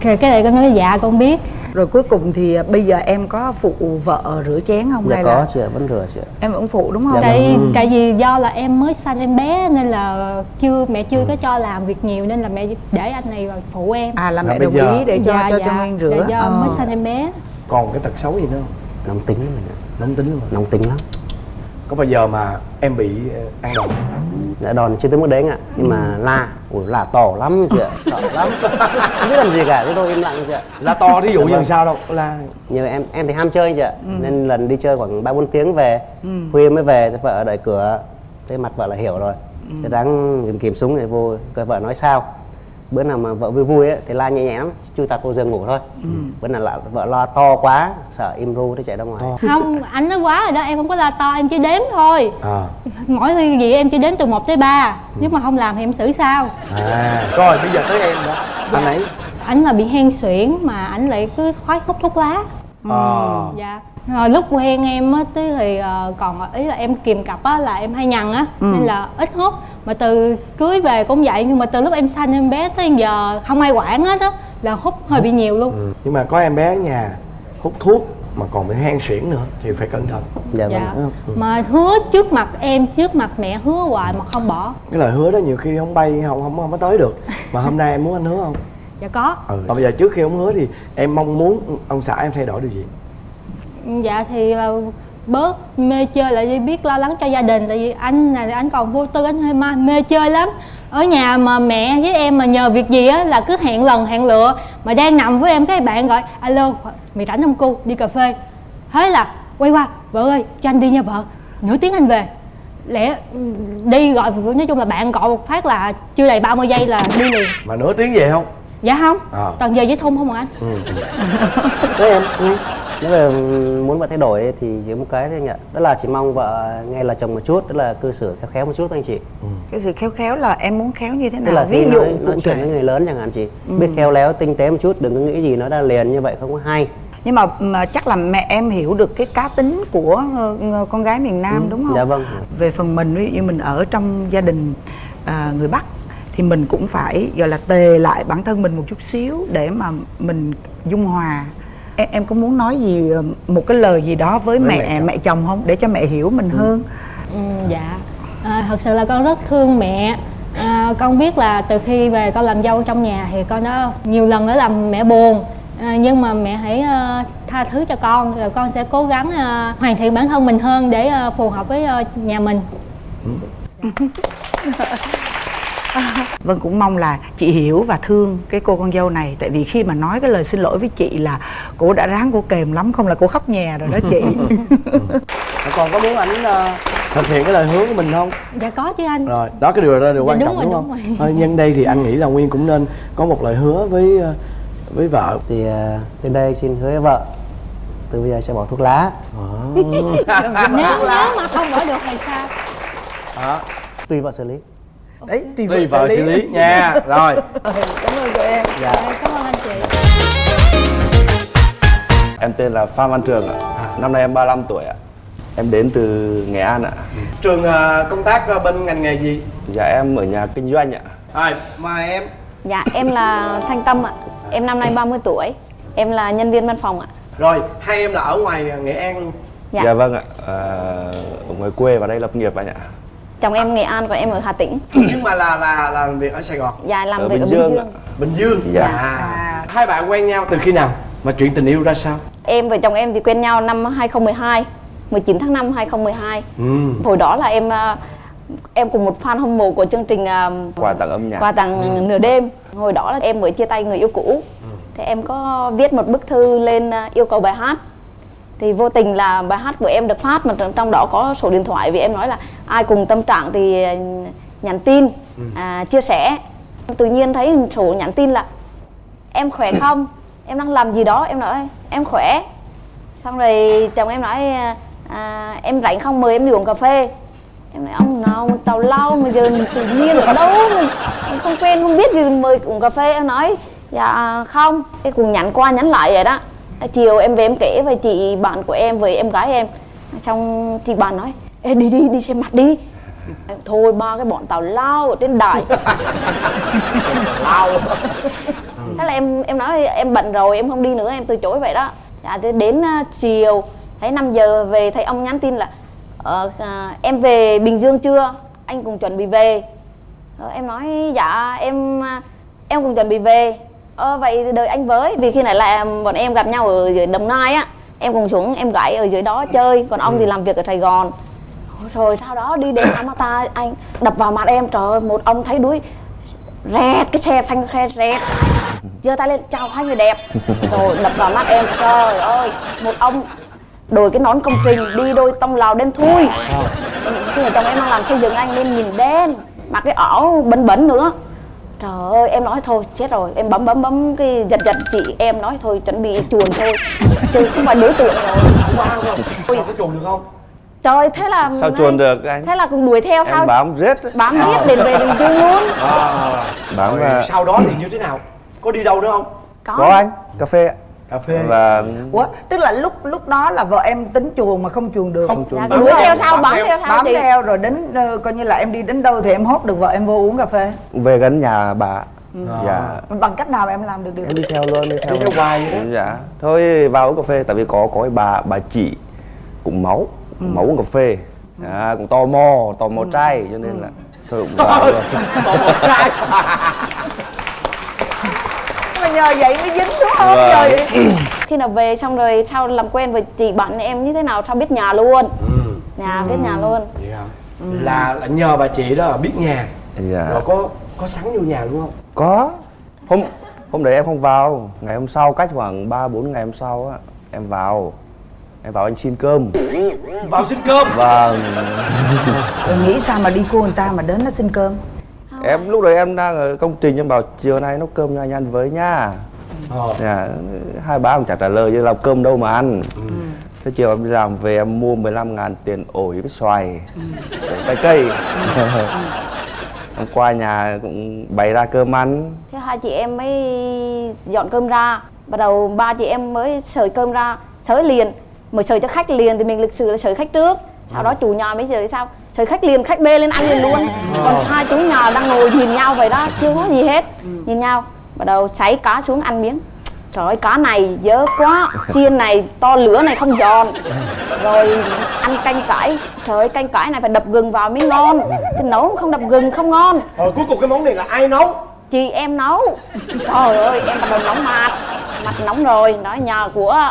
cái cái này con nói dạ con biết. Rồi cuối cùng thì ờ, bây giờ em có phụ vợ rửa chén không Dạ hay có là chị ạ, vẫn rửa chị ạ. em vẫn phụ đúng không? Dạ tại tại vì do là em mới sanh em bé nên là chưa mẹ chưa có cho làm việc nhiều nên là mẹ để anh này vào phụ em. À là Là mẹ đồng giờ- ý để cho dạ, cho dạ, cho nguyên rửa. Dạ, do Ờ. mới sanh em bé. Còn cái tật xấu gì nữa không? Nóng tính lắm mình ạ. Nóng tính luôn Nóng tính lắm có bao giờ mà em bị ờ, ăn đòn? Dạ đòn chưa tới mức đấy anh ạ. Nhưng mà la, ui la to lắm chị ạ Sợ lắm. Không biết làm gì cả, thế thôi im lặng chị ạ. Là to thí dụ Dạ như vâng. làm sao đâu là Như em em thì ham chơi chị ạ. Nên lần đi chơi khoảng 3-4 tiếng về Khuya mới về, thì vợ ở đợi cửa. Thế mặt vợ là hiểu rồi. Thế đáng kìm kìm súng để vô Coi vợ nói sao Bữa nào mà vợ vui vui ấy, thì la nhẹ nhẹ lắm Chui tạt vô giường ngủ thôi. Bữa nào là vợ lo to quá Sợ im ru nó chạy ra ngoài. Không anh nói quá rồi đó em không có la to em chỉ đếm thôi. À, mỗi khi gì em chỉ đếm từ 1 tới 3 nếu mà không làm thì em xử sao? À. Rồi bây giờ tới em đó anh ấy. Ảnh là bị hen suyễn mà ảnh lại cứ khoái hút thuốc lá. Ờ. dạ rồi lúc quen em á tí thì ờ, còn ý là em kìm cặp á là em hay nhằn á. Ừ. nên là ít hút. Mà từ cưới về cũng vậy nhưng mà từ lúc em sanh em bé tới giờ không ai quản hết á là hút hơi bị nhiều luôn. Ừ. nhưng mà có em bé ở nhà hút thuốc mà còn bị hen suyễn nữa thì phải cẩn thận. Dạ dạ. Vâng mà hứa trước mặt em trước mặt mẹ hứa hoài mà không bỏ. Cái lời hứa đó nhiều khi không bay không không không có tới được. Mà hôm nay em muốn anh hứa không? Dạ có. Ừ. Và bây giờ trước khi ông hứa thì em mong muốn ông xã em thay đổi điều gì dạ thì là bớt mê chơi lại đi biết lo lắng cho gia đình tại vì anh này anh còn vô tư anh hơi ma mê chơi lắm. Ở nhà mà mẹ với em mà nhờ việc gì á là cứ hẹn lần hẹn lựa. Mà đang nằm với em cái bạn gọi alo mày rảnh không cu? Đi cà phê. Thế là quay qua vợ ơi cho anh đi nha vợ. Nửa tiếng anh về. Lẽ đi gọi nói chung là bạn gọi một phát là chưa đầy 30 giây là đi liền. Mà nửa tiếng về không? Dạ không. À. toàn giờ với thun không à anh? Ừ. Em ừ. Nếu mà muốn vợ thay đổi thì chỉ một cái thôi anh ạ đó là chỉ mong vợ nghe là chồng một chút đó là cư xử khéo khéo một chút thôi anh chị cái sự khéo khéo là em muốn khéo như thế tức nào là ví dụ nói, nói chuyện với người lớn chẳng hạn chị Ừ. biết khéo léo tinh tế một chút đừng có nghĩ gì nó đã liền như vậy không có hay nhưng mà, mà chắc là mẹ em hiểu được cái cá tính của ờ, ờ, con gái miền Nam Ừ, đúng không? dạ vâng. Về phần mình ví dụ như mình ở trong gia đình à, người Bắc thì mình cũng phải gọi là tề lại bản thân mình một chút xíu để mà mình dung hòa. Em, em có muốn nói gì ờ, một cái lời gì đó với, Với mẹ mẹ mẹ chồng. chồng. không để cho mẹ hiểu mình hơn? Ừ, dạ à, thật sự là con rất thương mẹ à, con biết là từ khi về con làm dâu trong nhà thì con đã nhiều lần đã làm mẹ buồn à, nhưng mà mẹ hãy ờ, tha thứ cho con rồi con sẽ cố gắng ờ, hoàn thiện bản thân mình hơn để ờ, phù hợp với ờ, nhà mình Vâng cũng mong là chị hiểu và thương cái cô con dâu này. Tại vì khi mà nói cái lời xin lỗi với chị là Cô đã ráng cô kềm lắm không là cô khóc nhè rồi đó chị. Còn có muốn ảnh ờ, thực hiện cái lời hứa của mình không? Dạ có chứ anh. Rồi đó cái điều đó là điều Dạ, quan đúng trọng rồi, đúng, đúng không? rồi. Thôi, nhân đây thì anh nghĩ là nguyên cũng nên có một lời hứa với ờ, với vợ. Thì từ đây xin hứa với vợ từ bây giờ sẽ bỏ thuốc lá. Nếu nếu mà không bỏ được thì sao? Đó. tùy vợ xử lý Đấy tùy tùy vợ xử lý nha rồi Cảm ơn cô em dạ cảm ơn anh chị Em tên là Phan Văn Trường ạ. Năm nay em 35 tuổi ạ. Em đến từ Nghệ An ạ. trường ờ, công tác ờ, bên ngành nghề gì Dạ em ở nhà kinh doanh ạ. rồi mời em Dạ em là Thanh Tâm ạ Em năm nay 30 tuổi Em là nhân viên văn phòng ạ rồi hai em là ở ngoài nghệ an luôn Dạ. Dạ vâng ạ. À, ở ngoài quê vào đây lập nghiệp anh ạ. Chồng em Nghệ An còn em ở Hà Tĩnh. Nhưng mà là là là làm việc ở sài gòn? Dạ làm Ở việc Bình ở Dương Bình. Dương. Bình dương? Dạ. À, hai bạn quen nhau từ khi nào? Mà chuyện tình yêu ra sao? Em và chồng em thì quen nhau năm 2012 19 tháng 5 2012 ừ. Hồi đó là em ờ, em cùng một fan hâm mộ của chương trình ờ, Quà tặng âm nhạc. quà tặng nửa đêm. Hồi đó là em mới chia tay người yêu cũ. Thế em có viết một bức thư lên à, yêu cầu bài hát thì vô tình là bài hát của em được phát mà trong- đó có số điện thoại vì em nói là ai cùng tâm trạng thì à, nhắn tin à, chia sẻ. Tự nhiên thấy số nhắn tin là em khỏe không? Em đang làm gì đó? Em nói em khỏe. Xong rồi chồng em nói à, em rảnh không? Mời em đi uống cà phê. Em nói ông nào mà tào lao mà giờ tự nhiên ở đâu mình không quen không biết gì mời uống cà phê. Em nói dạ không. Cái cùng nhắn qua nhắn lại vậy đó chiều em về em kể với chị bạn của em với em gái em. Xong chị bạn nói Ê, đi đi đi xem mặt đi. Thôi ba cái bọn tào lao ở trên đài. Lao. Thế là em em nói em bận rồi em không đi nữa em từ chối vậy đó. Dạ thế đến à, chiều thấy 5 giờ về thấy ông nhắn tin là ờ, à, em về bình dương chưa? Anh cùng chuẩn bị về. Ờ, em nói dạ em à, em cùng chuẩn bị về ờ, vậy đợi anh với vì khi này là bọn em gặp nhau ở dưới đồng nai á em cùng xuống em gái ở dưới đó chơi còn ông thì làm việc ở sài gòn. Rồi sau đó đi đến Amata anh đập vào mặt em trời ơi một ông thấy đuối rẹt cái xe phanh xe rẹt. Giơ tay lên chào hai người đẹp. Rồi đập vào mắt em trời ơi một ông đổi cái nón công trình đi đôi tông lào đen thui. Khi mà chồng em đang làm xây dựng anh nên nhìn đen mặc cái áo bẩn bẩn nữa trời ơi em nói thôi chết rồi. Em bấm bấm bấm cái giật giật chị em nói thôi chuẩn bị chuồn thôi. Chứ không phải đối tượng rồi. Wow rồi sao có chuồn được không? Trời thế là Sao chuồn được anh? thế là cùng đuổi theo sao? Em bám riết. bám riết đến về bình dương luôn. À, Bám rồi và sau đó thì như thế nào? Có đi đâu nữa không? Có, có anh cà phê ạ. Cà phê. Và Ủa, tức là lúc lúc đó là vợ em tính chuồn mà không chuồn được. Không chuồn Dạ, được. đuổi theo sau bám theo. sau bám chị. theo rồi đến ờ, coi như là em đi đến đâu thì em hốt được vợ em vô uống cà phê. Về gần nhà bà. Dạ. Bằng cách nào em làm được điều em đi theo luôn đi theo Đi theo hoài vậy dạ. Thôi vào uống cà phê tại vì có có bà bà chị cũng máu cũng máu uống cà phê. À, cũng tò mò tò mò trai cho nên là thôi cũng vào luôn. mà nhờ vậy mới dính đúng không? Vâng. nhờ vậy khi nào về xong rồi sau làm quen với chị bạn em như thế nào? Sao biết nhà luôn? Nhà biết nhà luôn. Vậy hả? là là nhờ bà chị đó biết nhà. Dạ. Rồi có có sẵn vô nhà luôn không? Có. Hôm hôm đấy em không vào. Ngày hôm sau cách khoảng 3 4 ngày hôm sau á em vào. Em vào anh xin cơm. Vào xin cơm. Vâng. Rồi nghĩ sao mà đi cua người ta mà đến nó xin cơm em lúc đấy em đang ở công trình em bảo chiều nay nấu cơm cho anh ăn với nhá. Ờ. dạ, hai bác cũng chẳng trả lời chứ làm cơm đâu mà ăn. Thế chiều em đi làm về em mua 15 ngàn tiền ổi với xoài trái cây. Em qua nhà cũng bày ra cơm ăn. Thế hai chị em mới dọn cơm ra. Bắt đầu ba chị em mới sới cơm ra sới liền. Mới sới cho khách liền thì mình lịch sử là sới khách trước. Sau đó chủ nhà mới sới sao sới khách liền khách bê lên ăn liền luôn. Còn hai chú nhà đang ngồi nhìn nhau vậy đó chưa có gì hết. Nhìn nhau bắt đầu sấy cá xuống ăn miếng. Trời ơi cá này dơ quá. Chiên này to lửa này không giòn. Rồi ăn canh cải. Trời ơi canh cải này phải đập gừng vào mới ngon. Chứ nấu không đập gừng không ngon. Rồi cuối cùng cái món này là ai nấu? Chị em nấu. Trời ơi em bắt đầu nóng mặt. Mặt nóng rồi. Nói nhà của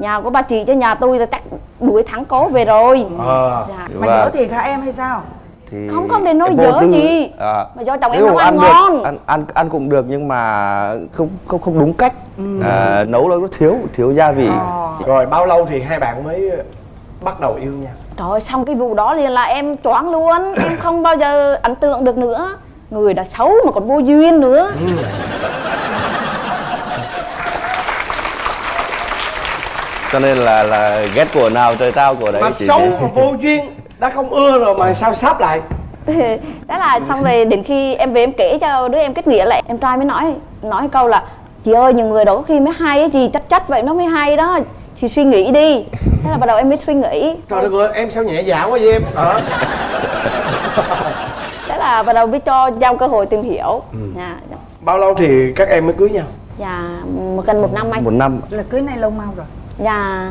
nhà của ba chị chứ nhà tôi là chắc đuổi thắng cố về rồi. Ờ dạ. mà Và- dở thiệt hả em hay sao? Thì Không, không đến nỗi em vô dở gì. à, mà do chồng em nấu mà ăn được, ngon. ăn ăn ăn cũng được nhưng mà không không không đúng cách. À, nấu nó thiếu thiếu gia vị. Rồi bao lâu thì hai bạn mới bắt đầu yêu nhau trời ơi, xong cái vụ đó liền là em choáng luôn. Em không bao giờ ấn tượng được nữa. Người đã xấu mà còn vô duyên nữa cho nên là là ghét của nào trời trao của đấy mà chị xấu mà vô duyên đã không ưa rồi mà sao sắp lại? Đó là xong rồi đến khi em về em kể cho đứa em kết nghĩa lại em trai mới nói nói câu là chị ơi những người đó có khi mới hay á chị chắc chắc vậy nó mới hay đó chị suy nghĩ đi. Thế là bắt đầu em mới suy nghĩ. Trời đất ơi em sao nhẹ dạ quá vậy em? Ờ. Thế là bắt đầu mới cho giao cơ hội tìm hiểu. Dạ. Bao lâu thì các em mới cưới nhau? Dạ một gần một năm anh. Một năm. Là cưới nay lâu mau rồi dạ.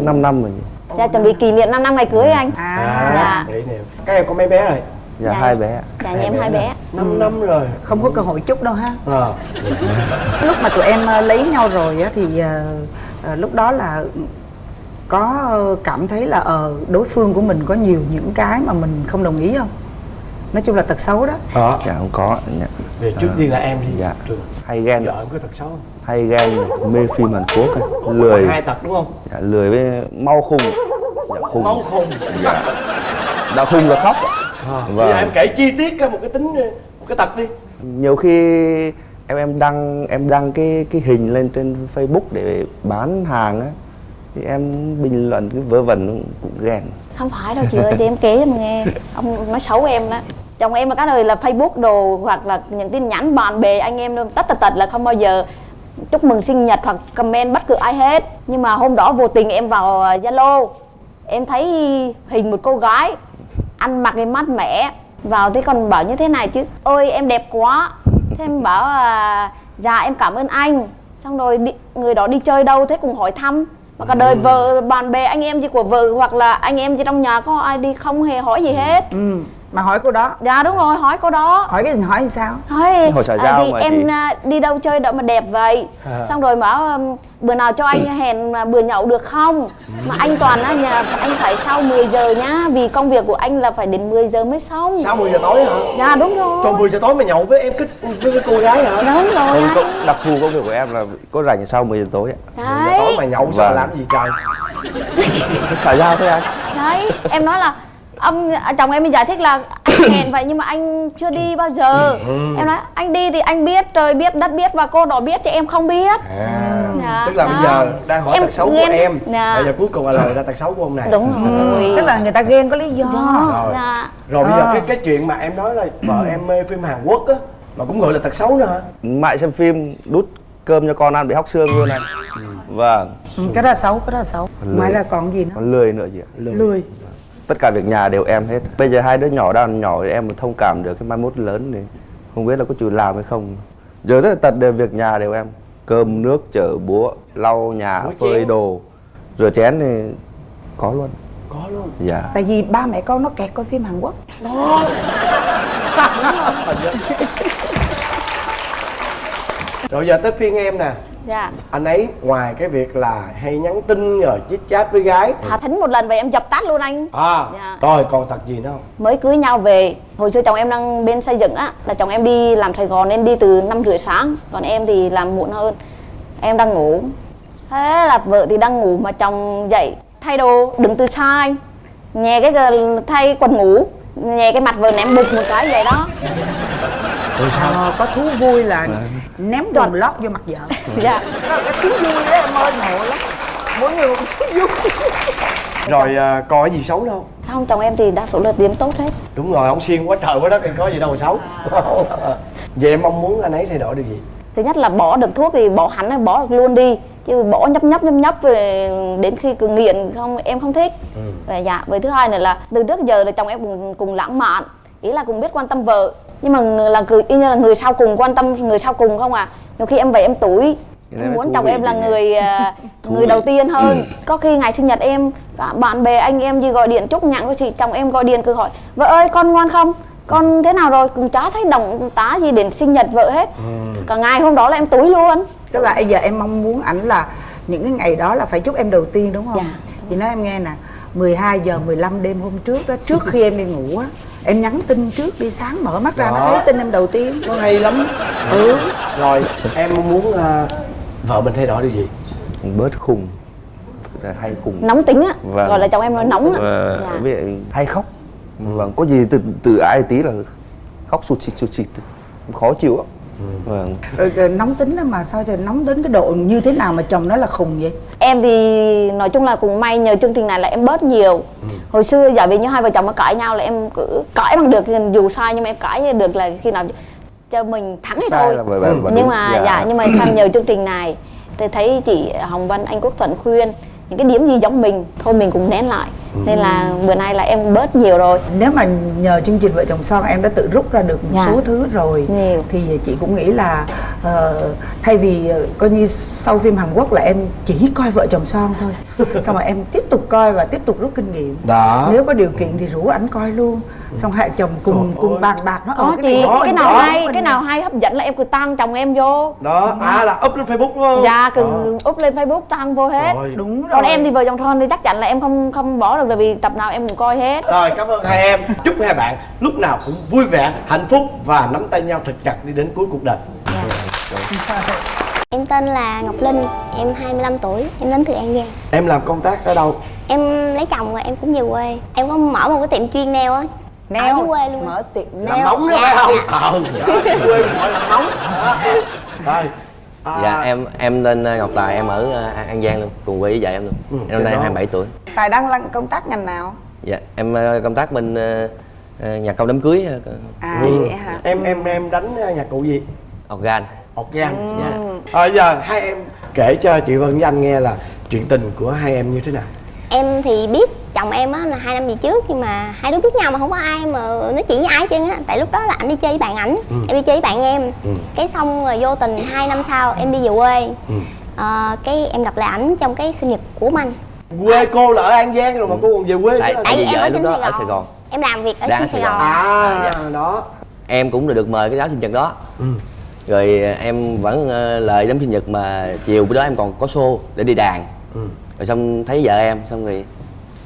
5 năm rồi nhỉ? Dạ chuẩn bị kỷ niệm 5 năm ngày cưới anh. À. Dạ. Để nè các em có mấy bé rồi? Dạ, Dạ. hai bé dạ nhà em hai bé 5 năm rồi. Không có cơ hội chút đâu ha. Ờ. Lúc mà tụi em ờ, lấy nhau rồi á thì ờ, lúc đó là có cảm thấy là ờ đối phương của mình có nhiều những cái mà mình không đồng ý không? Nói chung là tật xấu đó. Đó dạ không có. Dạ. về trước tiên là em đi. Dạ. Trường. hay ghen. Vợ em có tật xấu không hay ghen mê phim Hàn Quốc ấy. lười. Hai tật đúng không? Dạ, lười với mau khùng dạ, khùng máu khùng dạ. đã khùng là khóc. Ạ. à, Vâng. em kể chi tiết ra một cái tính một cái tật đi. Nhiều khi em em đăng em đăng cái cái hình lên trên Facebook để bán hàng á thì em bình luận cái vớ vẩn cũng ghen. Không phải đâu chị ơi để em kể cho mà nghe. Ông nói xấu em đó chồng em là cái đời là facebook đồ hoặc là những tin nhắn bạn bè anh em tất tật tật là không bao giờ chúc mừng sinh nhật hoặc comment bất cứ ai hết. Nhưng mà hôm đó vô tình em vào à, zalo. Em thấy hình một cô gái ăn mặc cái mát mẻ. Vào thế còn bảo như thế này chứ ôi em đẹp quá. Thế em bảo à, dạ em cảm ơn anh. Xong rồi đi, người đó đi chơi đâu thế cùng hỏi thăm. Mà cả đời vợ bạn bè anh em gì của vợ hoặc là anh em gì trong nhà có ai đi không hề hỏi gì hết. Ừ mà hỏi cô đó. Dạ đúng rồi hỏi cô đó. Hỏi cái gì hỏi sao? Hỏi Hỏi xã à, giao thì mà em chị. à, đi đâu chơi đâu mà đẹp vậy. À. xong rồi bảo um, bữa nào cho anh hẹn à, bữa nhậu được không? Mà anh toàn á nhà anh phải sau 10 giờ nhá vì công việc của anh là phải đến 10 giờ mới xong. Sau 10 giờ tối hả? Dạ đúng rồi. Trời 10 giờ tối mà nhậu với em cái với cái cô gái hả? đúng rồi không anh. có đặc thù công việc của em là có rảnh sau 10 giờ tối ạ. 10 giờ tối mà nhậu sao Vâng. làm gì trời? cái xã giao thôi anh. Đấy em nói là ông à, chồng em giải thích là anh hẹn vậy nhưng mà anh chưa đi bao giờ Ừ. em nói anh đi thì anh biết trời biết đất biết và cô đó biết chứ em không biết À, Dạ, tức là bây đó. giờ đang hỏi Em tật xấu của ghen- em. Dạ. Bây giờ cuối cùng là lời ra tật xấu của ông này. đúng rồi tức là người ta ghen có lý do Rồi. dạ Rồi bây giờ À. cái cái chuyện mà em nói là vợ em mê phim Hàn Quốc á mà cũng gọi là tật xấu nữa hả? mại xem phim đút cơm cho con ăn bị hóc xương luôn này vâng Ừ, cái đó là xấu cái đó là xấu ngoài lười. ra còn gì nữa còn lười nữa chị ạ lười tất cả việc nhà đều em hết. Bây giờ hai đứa nhỏ đang nhỏ thì em thông cảm được cái mai mốt lớn thì không biết là có chịu làm hay không. Giờ tất tật đều việc nhà đều em. Cơm nước chở búa lau nhà Rửa phơi chén. đồ. Rửa chén thì có luôn. Có luôn? Dạ. Tại vì ba mẹ con nó kẹt coi phim hàn quốc. Đó rồi giờ tới phiên em nè. Dạ. Anh ấy ngoài cái việc là hay nhắn tin rồi chít chat với gái thả thính một lần về em dập tắt luôn anh. À Dạ. rồi còn tật gì nữa không? Mới cưới nhau về hồi xưa chồng em đang bên xây dựng á là chồng em đi làm sài gòn nên đi từ năm rưỡi sáng còn em thì làm muộn hơn. Em đang ngủ. Thế là vợ thì đang ngủ mà chồng dậy thay đồ đứng từ xa anh nhè cái thay quần ngủ nhè cái mặt vợ ném bụt một cái vậy đó rồi Ờ, có thú vui là ném quần lót vô mặt vợ. Dạ. Đó là cái thú vui đó em ơi ngộ lắm. Mỗi người một thú vui. Rồi à, còn cái gì xấu đâu không? Chồng em thì đa số là điểm tốt hết. Đúng rồi ông xiên quá trời quá đất thì có gì đâu xấu. Vậy em mong muốn anh ấy thay đổi được gì? Thứ nhất là bỏ được thuốc thì bỏ hẳn hay bỏ được luôn đi. Chứ bỏ nhấp nhấp nhấp nhấp về đến khi cứ nghiện không em không thích. Và dạ với thứ hai nữa là từ trước giờ là chồng em cùng cùng lãng mạn. Ý là cùng biết quan tâm vợ nhưng mà người- là người y như là người sau cùng quan tâm người sau cùng không à nhiều khi em về em đấy em muốn chồng em là người à, người đầu tiên hơn. Có khi ngày sinh nhật em cả bạn bè anh em gì gọi điện chúc nhặng của chị chồng em gọi điện cứ hỏi vợ ơi con ngoan không? Con thế nào rồi? Cũng chả thấy động tá gì đến sinh nhật vợ hết. Cả ngày hôm đó là em túi luôn. Tức là bây giờ em mong muốn ảnh là những cái ngày đó là phải chúc em đầu tiên đúng không? Dạ. chị nói em nghe nè 12 giờ 15 đêm hôm trước đó trước khi em đi ngủ á em nhắn tin trước đi sáng mở mắt ra nó Đó. thấy tin em đầu tiên. Nó hay lắm. Ừ. Rồi em muốn à, vợ mình thay đổi được gì? Bớt khùng. Hay khùng. Nóng tính á. Vâng. gọi là chồng em nói nóng á. Và Dạ. hay khóc? Vâng có gì từ từ ai tí là khóc sụt xịt sụt xịt. Khó chịu lắm vâng. Rồi, rồi nóng tính đó mà sao trời nóng đến cái độ như thế nào mà chồng nó là khùng vậy? Em thì nói chung là cũng may nhờ chương trình này là em bớt nhiều. Hồi xưa giả vì như hai vợ chồng mà cãi nhau là em cứ cãi bằng được dù sai nhưng mà em cãi được là khi nào cho mình thắng thì Sai thôi. là bởi- bởi- bởi nhưng mà Dạ. dạ nhưng mà tham nhờ chương trình này tôi thấy chị Hồng Vân anh Quốc Thuận khuyên những cái điểm gì giống mình thôi mình cũng nén lại nên là bữa nay là em bớt nhiều rồi. Nếu mà nhờ chương trình vợ chồng son em đã tự rút ra được một Dạ. số thứ rồi. Nhiều. thì chị cũng nghĩ là ờ, thay vì ờ, coi như sau phim Hàn Quốc là em chỉ coi vợ chồng son thôi. Xong rồi em tiếp tục coi và tiếp tục rút kinh nghiệm. Đó. Nếu có điều kiện thì rủ ảnh coi luôn. Xong hai chồng cùng cùng bàn bạc nó có ờ, chị này. cái nào đó, hay cái nào hay hấp dẫn là em cứ tăng chồng em vô. Đó à là up lên facebook đúng không? Dạ cứ Ờ. up lên facebook tăng vô hết. Rồi. đúng rồi. còn em thì vợ chồng son thì chắc chắn là em không không bỏ được tại vì tập nào em cũng coi hết. Rồi cảm ơn hai em. Chúc hai bạn lúc nào cũng vui vẻ hạnh phúc và nắm tay nhau thật chặt đi đến cuối cuộc đời. Em tên là Ngọc Linh, em 25 tuổi, em đến từ An Giang. Em làm công tác ở đâu? Em lấy chồng rồi em cũng về quê. Em có mở một cái tiệm chuyên nail á. Ở dưới quê luôn mở tiệm làm nail. móng đó Dạ, phải không? Dạ. ờ đó, quê gọi là móng rồi à, Dạ em em tên uh, Ngọc Tài em ở uh, An Giang luôn cùng quê với vợ em luôn. Ừ, em năm nay đó. 27 tuổi. tài đang làm công tác ngành nào Dạ em công tác bên nhạc công đám cưới à Ừ. vậy hả em em em đánh nhạc cụ gì organ. organ dạ à, giờ hai em kể cho chị Vân với anh nghe là chuyện tình của hai em như thế nào Em thì biết chồng em á là hai năm về trước Nhưng mà hai đứa biết nhau mà không có ai mà nói chuyện với ai hết trơn á Tại lúc đó là anh đi chơi với bạn ảnh Ừ. Em đi chơi với bạn em Ừ. Cái xong rồi vô tình hai năm sau em đi về quê Ừ. Ờ, Cái em gặp lại ảnh trong cái sinh nhật của anh quê cô là ở An Giang rồi mà cô còn về quê Tại tại vì em ở lúc đó Sài ở Gòn. Sài Gòn. Em làm việc ở Đang trên ở Sài Sài Gòn Gòn. à dạ. đó Em cũng được mời cái đám sinh nhật đó. ừ. Rồi uh, em vẫn uh, lời đám sinh nhật mà chiều bữa đó em còn có show để đi đàn. Ừ. Rồi xong thấy vợ em xong rồi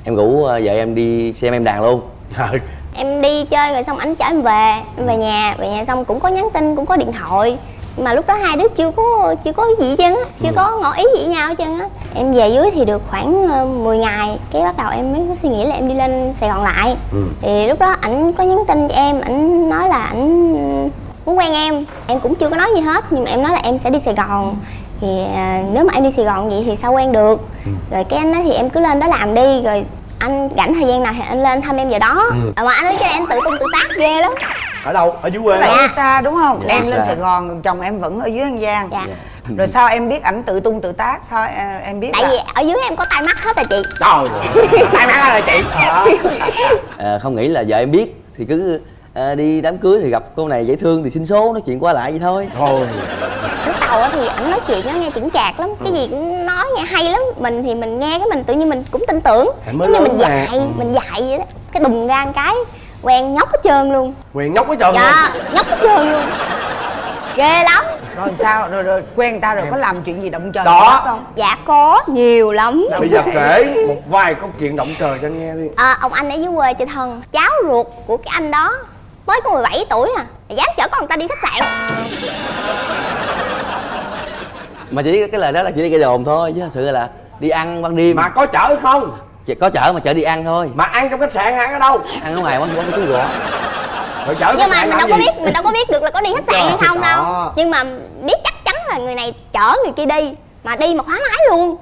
em rủ uh, vợ em đi xem em đàn luôn. Em đi chơi rồi xong ảnh chở em về. Em về nhà về nhà xong cũng có nhắn tin cũng có điện thoại. Nhưng mà lúc đó hai đứa chưa có chưa có gì hết trơn á chưa có ngỏ ý gì với nhau hết trơn á. Em về dưới thì được khoảng ờ, 10 ngày cái bắt đầu em mới có suy nghĩ là em đi lên sài gòn lại. Ừ. thì lúc đó ảnh có nhắn tin cho em ảnh nói là ảnh muốn quen em. Em cũng chưa có nói gì hết nhưng mà em nói là em sẽ đi sài gòn thì à, nếu mà em đi sài gòn vậy thì sao quen được? Rồi cái anh nói thì em cứ lên đó làm đi rồi anh rảnh thời gian nào thì anh lên thăm em giờ đó. Ừ. à, mà anh nói cho em tự tung tự tác ghê lắm. Ở đâu? Ở dưới quê là hả? yêu xa đúng không? Dạ, em lên xa. sài gòn còn chồng em vẫn ở dưới an giang. Dạ. rồi sao em biết ảnh tự tung tự tác? Sao à, em biết tại là... vì ở dưới em có tai mắt hết rồi chị. Trời tay mắt rồi chị. À, không nghĩ là vợ em biết thì cứ à, đi đám cưới thì gặp cô này dễ thương thì xin số nói chuyện qua lại vậy thôi. Thôi á thì ảnh nói chuyện á nghe chững chạc lắm. Cái gì cũng nói nghe hay lắm. Mình thì mình nghe cái mình tự nhiên mình cũng tin tưởng. Giống như mình mà. dạy Ừ. mình dạy vậy đó. Cái đùng ra một cái quen nhóc hết trơn luôn. Quyền nhóc cái trơn dạ nhóc hết trơn luôn. Ghê lắm. Rồi sao? Rồi rồi quen người ta rồi có làm chuyện gì động trời Đó. không dạ có nhiều lắm. Bây giờ kể một vài câu chuyện động trời cho anh nghe đi. À, ông anh ở dưới quê chơi thân. Cháu ruột của cái anh đó mới có 17 tuổi à. Mà dám chở con người ta đi khách sạn mà chỉ cái lời đó là chỉ đi gây đồn thôi chứ thật sự là đi ăn ban đêm. Mà có chở không? Chỉ có chở mà chở đi ăn thôi. Mà ăn trong khách sạn ăn ở đâu? Ăn ở ngoài quán quán chú gõ rồi chở nhưng mà mình đâu có gì? biết mình đâu có biết được là có đi khách sạn hay không đâu. nhưng mà biết chắc chắn là người này chở người kia đi mà đi mà khóa máy luôn.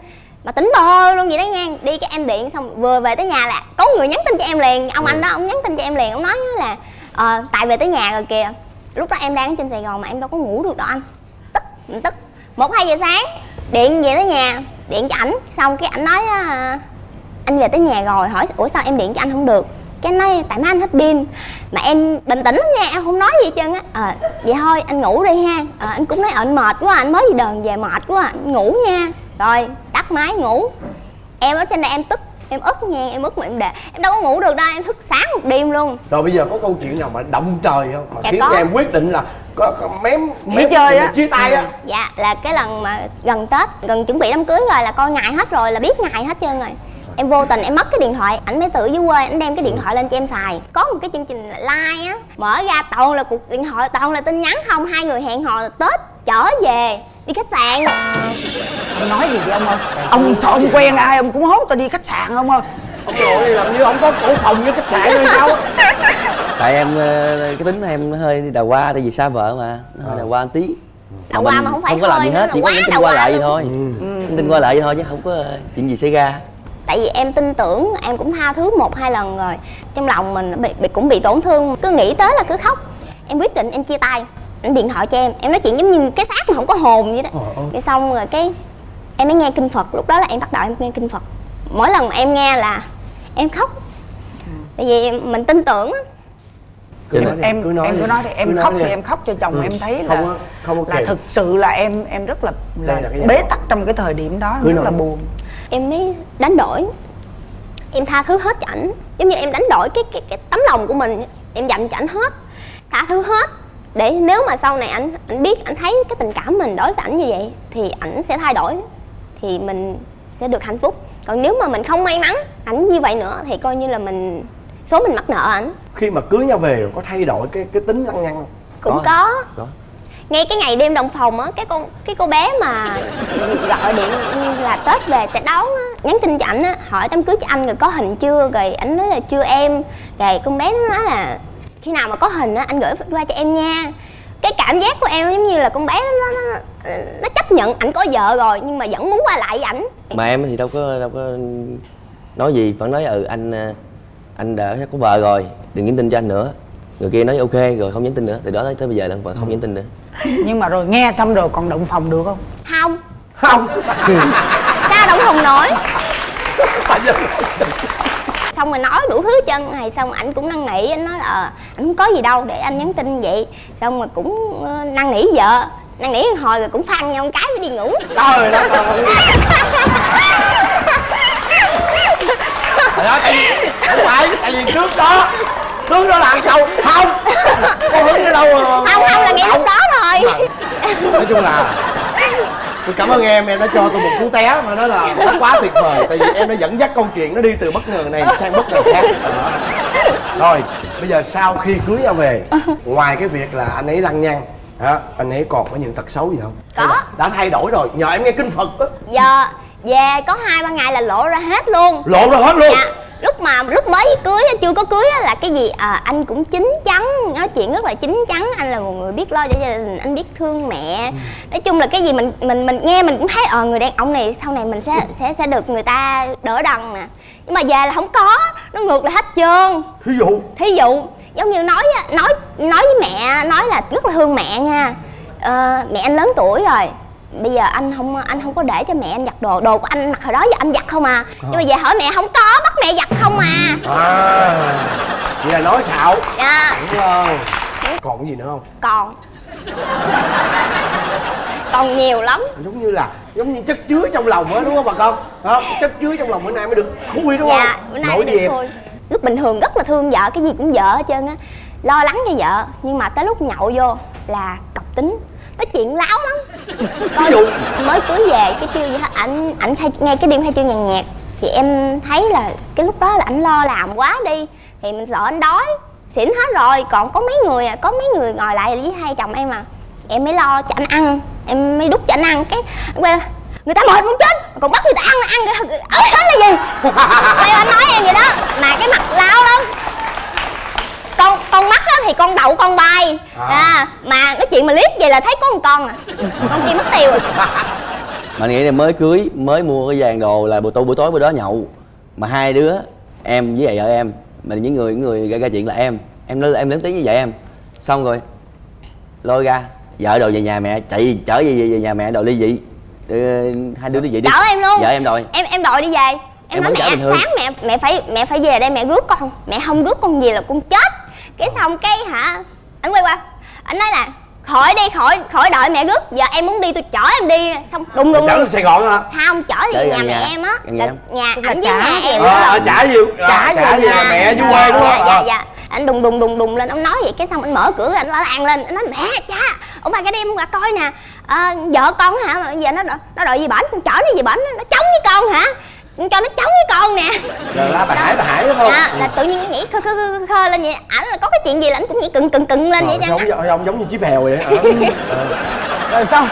Mà tính bơ luôn vậy đó nha đi cái em điện xong vừa về tới nhà là có người nhắn tin cho em liền. Ông anh đó ông nhắn tin cho em liền ông nói là ờ, tại về tới nhà rồi kìa. Lúc đó em đang ở trên sài gòn mà em đâu có ngủ được đâu anh. Tức mình tức một hai giờ sáng điện về tới nhà điện cho ảnh. Xong cái ảnh nói á, anh về tới nhà rồi hỏi ủa sao em điện cho anh không được? Cái anh nói tại má anh hết pin. Mà em bình tĩnh lắm nha em không nói gì hết trơn á. Ờ vậy thôi anh ngủ đi ha. Ờ, anh cũng nói ờ, anh mệt quá anh mới đi đờn về mệt quá anh ngủ nha. Rồi tắt máy ngủ. Em ở trên đây em tức em ức nha em ức mà em để em đâu có ngủ được đâu em thức sáng một đêm luôn. Rồi bây giờ có câu chuyện nào mà động trời không? Mà Dạ khiến có. em quyết định là có, có mém Nghỉ mém chơi á. chia tay á. Dạ là cái lần mà gần tết gần chuẩn bị đám cưới rồi là coi ngày hết rồi là biết ngày hết trơn rồi. Em vô tình em mất cái điện thoại ảnh mới tự dưới quê ảnh đem cái điện thoại lên cho em xài. Có một cái chương trình like á mở ra toàn là cuộc điện thoại toàn là tin nhắn không hai người hẹn hò tết trở về đi khách sạn. Ông nói gì vậy ông ơi? Ông sợ ông quen ai ông cũng hốt tao đi khách sạn không ơi ông nội làm như ông có cổ phòng với khách sạn hay sao tại em ờ, cái tính em nó hơi đào hoa tại vì xa vợ mà nó hơi đào hoa một tí. Đào hoa mà không phải không có làm gì hết chỉ có quá nhắn tin đào qua hoa lại vậy thôi. Nhắn tin qua lại vậy thôi chứ không có ờ, chuyện gì xảy ra. Tại vì em tin tưởng em cũng tha thứ một hai lần rồi. Trong lòng mình bị, bị cũng bị tổn thương cứ nghĩ tới là cứ khóc. Em quyết định em chia tay anh điện thoại cho em em nói chuyện giống như cái xác mà không có hồn vậy đó. Cái xong rồi cái em mới nghe kinh phật lúc đó là em bắt đầu em nghe kinh phật. Mỗi lần mà em nghe là em khóc tại vì mình tin tưởng á Cho em nên- em cứ nói em đi. cứ nói thì em Cứ nói khóc đi. thì em khóc cho chồng Ừ. em thấy Không là có- không có là thực sự là em em rất là là, là bế đó. tắc trong cái thời điểm đó Cứ rất nói. là buồn em mới đánh đổi em tha thứ hết cho ảnh giống như em đánh đổi cái cái cái tấm lòng của mình em dành cho ảnh hết tha thứ hết để nếu mà sau này ảnh ảnh biết ảnh thấy cái tình cảm mình đối với ảnh như vậy thì ảnh sẽ thay đổi thì mình sẽ được hạnh phúc còn nếu mà mình không may mắn ảnh như vậy nữa thì coi như là mình số mình mắc nợ ảnh. Khi mà cưới nhau về có thay đổi cái cái tính lăng nhăng không? Cũng Có. có, có. Ngay cái ngày đêm đồng phòng á cái con cái cô bé mà gọi điện là tết về sẽ đón á nhắn tin cho ảnh á hỏi đám cưới cho anh rồi có hình chưa rồi ảnh nói là chưa em. Rồi con bé nó nói là khi nào mà có hình á anh gửi qua cho em nha cái cảm giác của em giống như là con bé nó nó, nó chấp nhận ảnh có vợ rồi nhưng mà vẫn muốn qua lại với ảnh. Mà em thì đâu có đâu có nói gì vẫn nói ừ anh ờ, anh đã có vợ rồi đừng nhắn tin cho anh nữa. Người kia nói ok rồi không nhắn tin nữa. Từ đó tới, tới bây giờ là vẫn không nhắn tin nữa. Nhưng mà rồi nghe xong rồi còn động phòng được không? Không. Không. Sao động hồng nổi xong rồi nói đủ thứ chân này xong ảnh cũng năn nỉ anh nói là ờ, anh không có gì đâu để anh nhắn tin vậy. Xong rồi cũng ờ, năn nỉ vợ. Năn nỉ hồi rồi cũng phăng nhau một cái mới đi ngủ. Trời đất ơi. Ơi, tại vì không phải tại vì trước đó trước đó là ăn sâu không có hứng ở đâu mà- không không là ngay lúc đó rồi. Nói chung là tôi cảm ơn em em đã cho tôi một cú té mà nó là nó quá tuyệt vời tại vì em đã dẫn dắt câu chuyện nó đi từ bất ngờ này sang bất ngờ khác. Đó. rồi bây giờ sau khi cưới nhau về ngoài cái việc là anh ấy lăng nhăng hả anh ấy còn có những tật xấu gì không? Có. đã thay đổi rồi nhờ em nghe kinh phật á. Giờ về có hai ba ngày là lộ ra hết luôn. Lộ ra hết luôn? Dạ lúc mà lúc mới cưới chưa có cưới á, là cái gì? À, anh cũng chín chắn nói chuyện rất là chín chắn. Anh là một người biết lo cho gia đình anh biết thương mẹ. Nói chung là cái gì mình mình mình nghe mình cũng thấy ờ người đàn ông này sau này mình sẽ sẽ sẽ được người ta đỡ đần nè. Nhưng mà về là không có nó ngược lại hết trơn. Thí dụ? Thí dụ giống như nói á, nói nói với mẹ nói là rất là thương mẹ nha. Ờ, mẹ anh lớn tuổi rồi bây giờ anh không anh không có để cho mẹ anh giặt đồ đồ của anh mặc hồi đó giờ anh giặt không à. Nhưng mà về hỏi mẹ không có bắt mẹ giặt không à. À vậy là nói xạo. Dạ. Đúng không? Còn cái gì nữa không? Còn. Còn nhiều lắm. Giống như là giống như chất chứa trong lòng á đúng không bà con? Không chất chứa trong lòng bữa nay mới được khui đúng không? Dạ bữa nay nổi mới được lúc bình thường rất là thương vợ cái gì cũng vợ hết trơn á. Lo lắng cho vợ nhưng mà tới lúc nhậu vô là cọc tính nói chuyện láo lắm. Ví dụ. Mới cưới về cái chưa gì hết ảnh ảnh nghe cái đêm khai trương nhàn nhạc thì em thấy là cái lúc đó là ảnh lo làm quá đi. Thì mình sợ anh đói. Xỉn hết rồi. Còn có mấy người à có mấy người ngồi lại với hai chồng em à. Em mới lo cho anh ăn. Em mới đút cho anh ăn. Cái quay người ta mệt muốn chết. Còn bắt người ta ăn ăn ớt hết là gì? Quay anh nói em vậy đó. Mà cái mặt láo lắm. Con con mắt á thì con đậu con bay À. à. Mà chuyện mà liếc vậy là thấy có một con à. Con kia mất tiêu rồi. Bạn nghĩ là mới cưới mới mua cái vàng đồ là buổi tối buổi tối bữa đó nhậu. Mà hai đứa em với vợ em mà những người những người gây ra chuyện là em. Em nói em lớn tiếng như vậy em. Xong rồi lôi ra vợ đồ về nhà mẹ chạy chở về, về, nhà mẹ đồ ly dị. Ờ, hai đứa ly dị đi. Chở em luôn. Vợ em đòi. Em em đòi đi về. Em, Em nói mẹ sáng mẹ mẹ phải mẹ phải về đây mẹ rước con. Mẹ không rước con về là con chết. Cái xong cái hả anh quay qua. Anh nói là khỏi đi khỏi khỏi đợi mẹ rước giờ em muốn đi tôi chở em đi. Xong đùng đùng chở đùng. lên sài gòn hả? Không chở đi gần nhà mẹ nhà. em á. Nhà nhà ảnh với nhà em đó. Ờ, trả nhiều trả, nhà mẹ dưới quê đúng dạ, không dạ Ờ. dạ. Anh đùng đùng đùng đùng lên ông nói vậy cái xong anh mở cửa anh la làng lên. Anh nói mẹ cha ông bà cái đêm qua coi nè. À, vợ con hả? Mà giờ nó nó đòi gì bển con chở nó gì bển nó chống với con hả cho nó chống với con nè. Rồi la bà hải bà hải đúng không? Dạ là tự nhiên nó nhảy khơ khơ khơ, khơ lên vậy. Ảnh là có cái chuyện gì là ảnh cũng nhảy cừng cừng cừng lên vậy chứ. giống giống giống như chí phèo vậy ờ. rồi xong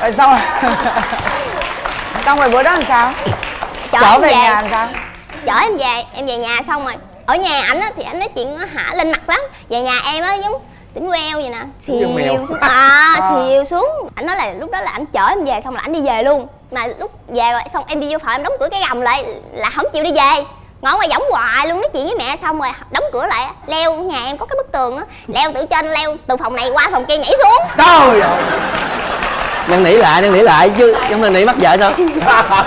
rồi xong rồi xong rồi bữa đó làm sao? Chở, Chở em về về. nhà làm sao? Chở em về em về nhà xong rồi. Ở nhà ảnh á thì ảnh nói chuyện nó hả lên mặt lắm. Về nhà em á giống tỉnh queo vậy nè. Giống xìu xuống. À À. xìu xuống. Ảnh nói là lúc đó là ảnh chở em về xong là ảnh đi về luôn. Mà lúc về rồi xong em đi vô phòng em đóng cửa cái gầm lại là không chịu đi về. Ngồi ngoài võng hoài luôn nói chuyện với mẹ xong rồi đóng cửa lại. Leo nhà em có cái bức tường á. Leo từ trên leo từ phòng này qua phòng kia nhảy xuống. Trời ơi. Năn nỉ lại năn nỉ lại chứ trong năn nỉ mắc vợ sao?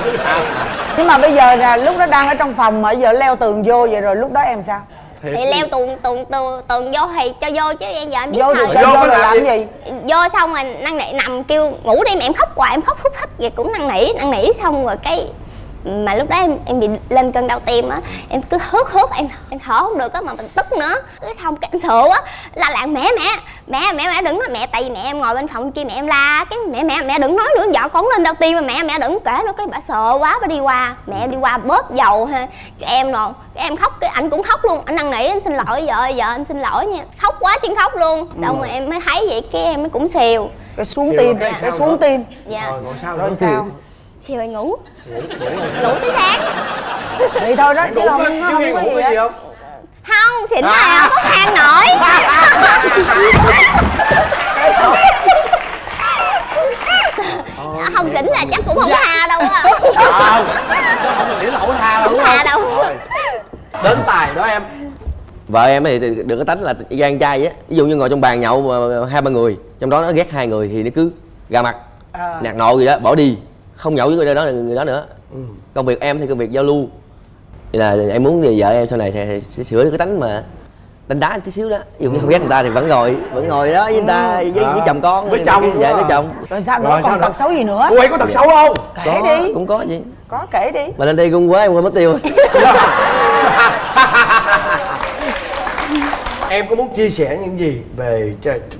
Nhưng mà bây giờ là lúc đó đang ở trong phòng mà giờ leo tường vô vậy rồi lúc đó em sao thì leo tường tường tường tường vô thì cho vô chứ em giờ em biết Vô sao vô rồi làm gì? vô xong rồi năn nỉ nằm kêu ngủ đi mà em khóc hoài em khóc thúc thích vậy cũng năn nỉ năn nỉ xong rồi cái mà lúc đó em em bị lên cơn đau tim á em cứ hớt hớt em em thở không được á mà mình tức nữa. Cái xong cái em sợ á la làng mẹ mẹ mẹ mẹ mẹ đừng nói mẹ. Tại vì mẹ em ngồi bên phòng kia mẹ em la cái mẹ mẹ mẹ đừng nói nữa vợ con lên đau tim mà mẹ mẹ đừng kể nữa. Cái bà sợ quá bà đi qua mẹ em đi qua bóp dầu ha cho em rồi cái em khóc cái anh cũng khóc luôn. Anh năn nỉ anh xin lỗi vợ ơi, vợ anh xin lỗi nha. Khóc quá chứ khóc luôn. Xong rồi em mới thấy vậy cái em mới cũng xìu. Cái xuống tim. cái xuống tim. Dạ. Rồi còn sao rồi nữa sao xìu rồi ngủ? Ngủ tới sáng. Vậy thôi đó chứ Ngủ không có- không ngủ gì không? Không xỉn là không có than nổi. Không xỉn là chắc cũng không có tha đâu á. Không không xỉn là không tha đâu Không? Tha đâu. Đến tài đó em. Vợ em thì được cái tánh là gan trai á. Ví dụ như ngồi trong bàn nhậu mà hai ba người trong đó nó ghét hai người thì nó cứ ra mặt. À. nạt nộ gì đó bỏ đi không nhậu với người đó người đó nữa. Công việc em thì công việc giao lưu. Vậy là em muốn thì vợ em sau này thì sẽ sửa được cái tánh mà đánh đá tí xíu đó. Dụ như không ghét người ta thì vẫn ngồi vẫn ngồi đó với người ta với, với À. chồng con. Với chồng dạ đúng với chồng. Rồi sao nữa? Còn tật xấu gì nữa? Cô ấy có tật xấu không? Kể có, đi. Cũng có gì có kể đi. Mà lên đây cung quá em quên mất tiêu. Em có muốn chia sẻ những gì về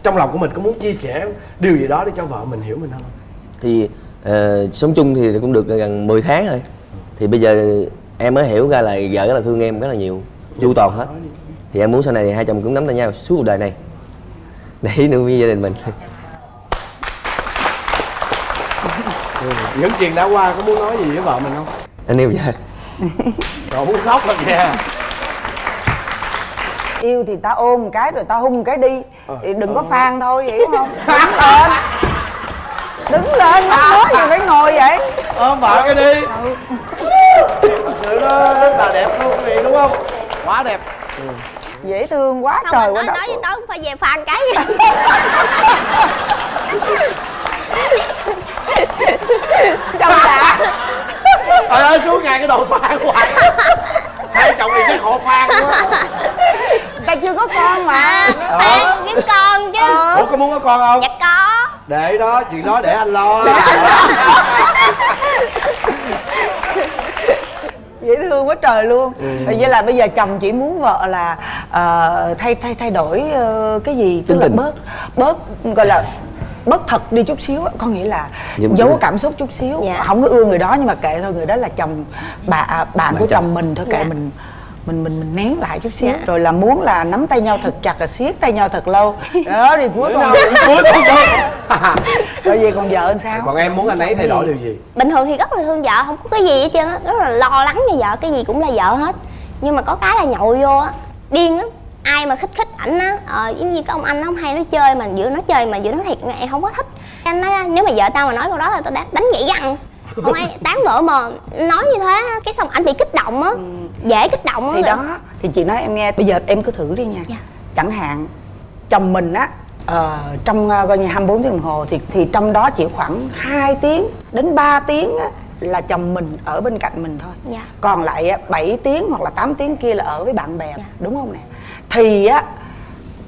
trong lòng của mình? Có muốn chia sẻ điều gì đó để cho vợ mình hiểu mình không? Thì ờ, sống chung thì cũng được gần 10 tháng rồi. Thì bây giờ em mới hiểu ra là vợ rất là thương em rất là nhiều chu toàn hết. Thì em muốn sau này hai chồng cũng nắm tay nhau suốt cuộc đời này. Để nuôi gia đình mình. Những chuyện đã qua có muốn nói gì với vợ mình không? Anh yêu vợ. Rồi muốn khóc rồi kìa yêu thì ta ôm một cái rồi ta hung một cái đi. Ờ. thì đừng có phan thôi hiểu không? Đứng lên đứng lên mắc nói gì phải ngồi vậy. Ôm vợ cái đi. Thật sự nó rất là đẹp luôn quý vị đúng không? Quá đẹp. Dễ thương quá không trời mà quá nói nói với tao phải về phan cái gì? Chồng đã trời ơi suốt ngày cái đồ phan hoài hai chồng này chắc họ phan quá. Ta chưa có con mà. Phan kiếm con chứ. Ủa có muốn có con không? Dạ có để đó chuyện đó để anh lo dễ thương quá trời luôn Ừ. vậy là bây giờ chồng chỉ muốn vợ là ờ, thay thay thay đổi ờ, cái gì tức là bớt bớt gọi là bớt thật đi chút xíu á. có nghĩa là Nhưng giấu cảm xúc chút xíu Dạ. không có ưa người đó nhưng mà kệ thôi người đó là chồng bà à, bạn của chồng. chồng mình thôi kệ Dạ. mình mình mình mình nén lại chút xíu Dạ. rồi là muốn là nắm tay nhau thật chặt là siết tay nhau thật lâu. Đó thì cuối con cuối con rồi về còn vợ làm sao? Còn em muốn anh ấy thay đổi điều gì? Bình thường thì rất là thương vợ không có cái gì hết trơn á rất là lo lắng cho vợ cái gì cũng là vợ hết. Nhưng mà có cái là nhậu vô á điên lắm. Ai mà khích khích ảnh á ờ, giống như cái ông anh nó hay nói chơi mà vừa nói chơi mà vừa nói thiệt em không có thích. Anh nói nếu mà vợ tao mà nói câu đó là tao đánh, đánh gãy răng không ai tán vợ mà nói như thế cái xong anh bị kích động á dễ kích động á thì đó thì chị nói em nghe bây giờ em cứ thử đi nha Dạ. chẳng hạn chồng mình á ờ, trong ờ, coi như 24 tiếng đồng hồ thì thì trong đó chỉ khoảng 2 tiếng đến 3 tiếng á, là chồng mình ở bên cạnh mình thôi Dạ. còn lại á, 7 tiếng hoặc là 8 tiếng kia là ở với bạn bè Dạ. đúng không nè thì á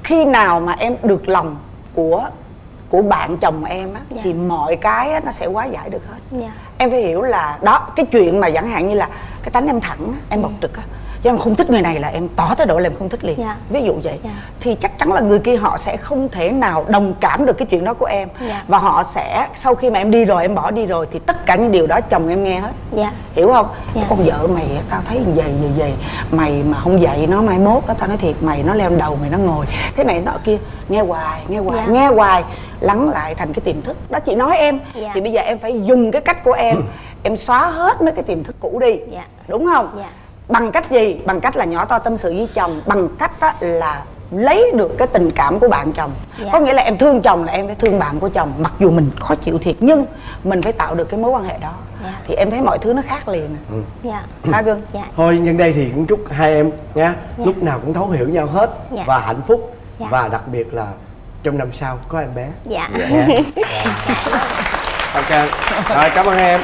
khi nào mà em được lòng của của bạn chồng em á Dạ. thì mọi cái á, nó sẽ hóa giải được hết Dạ. em phải hiểu là đó cái chuyện mà chẳng hạn như là cái tánh em thẳng á, em bộc trực á chứ em không thích người này là em tỏ thái độ là em không thích liền Dạ. ví dụ vậy Dạ. thì chắc chắn là người kia họ sẽ không thể nào đồng cảm được cái chuyện đó của em Dạ. và họ sẽ sau khi mà em đi rồi em bỏ đi rồi thì tất cả những điều đó chồng em nghe hết dạ hiểu không Dạ. con vợ mày tao thấy vậy vậy vậy mày mà không dạy nó mai mốt đó tao nói thiệt mày nó leo đầu mày nó ngồi thế này nọ kia nghe hoài nghe hoài Dạ. nghe hoài lắng lại thành cái tiềm thức đó chị nói em Dạ. thì bây giờ em phải dùng cái cách của em em xóa hết mấy cái tiềm thức cũ đi Dạ. đúng không Dạ. Bằng cách gì? Bằng cách là nhỏ to tâm sự với chồng. Bằng cách đó là lấy được cái tình cảm của bạn chồng. Dạ. có nghĩa là em thương chồng là em phải thương bạn của chồng mặc dù mình khó chịu thiệt nhưng mình phải tạo được cái mối quan hệ đó. Dạ. thì em thấy mọi thứ nó khác liền. Dạ. Hả gương? Dạ. Thôi nhân đây thì cũng chúc hai em nha. Dạ. lúc nào cũng thấu hiểu nhau hết Dạ. và hạnh phúc. Dạ. và đặc biệt là trong năm sau có em bé. Dạ. Dạ. ok. Rồi cảm ơn em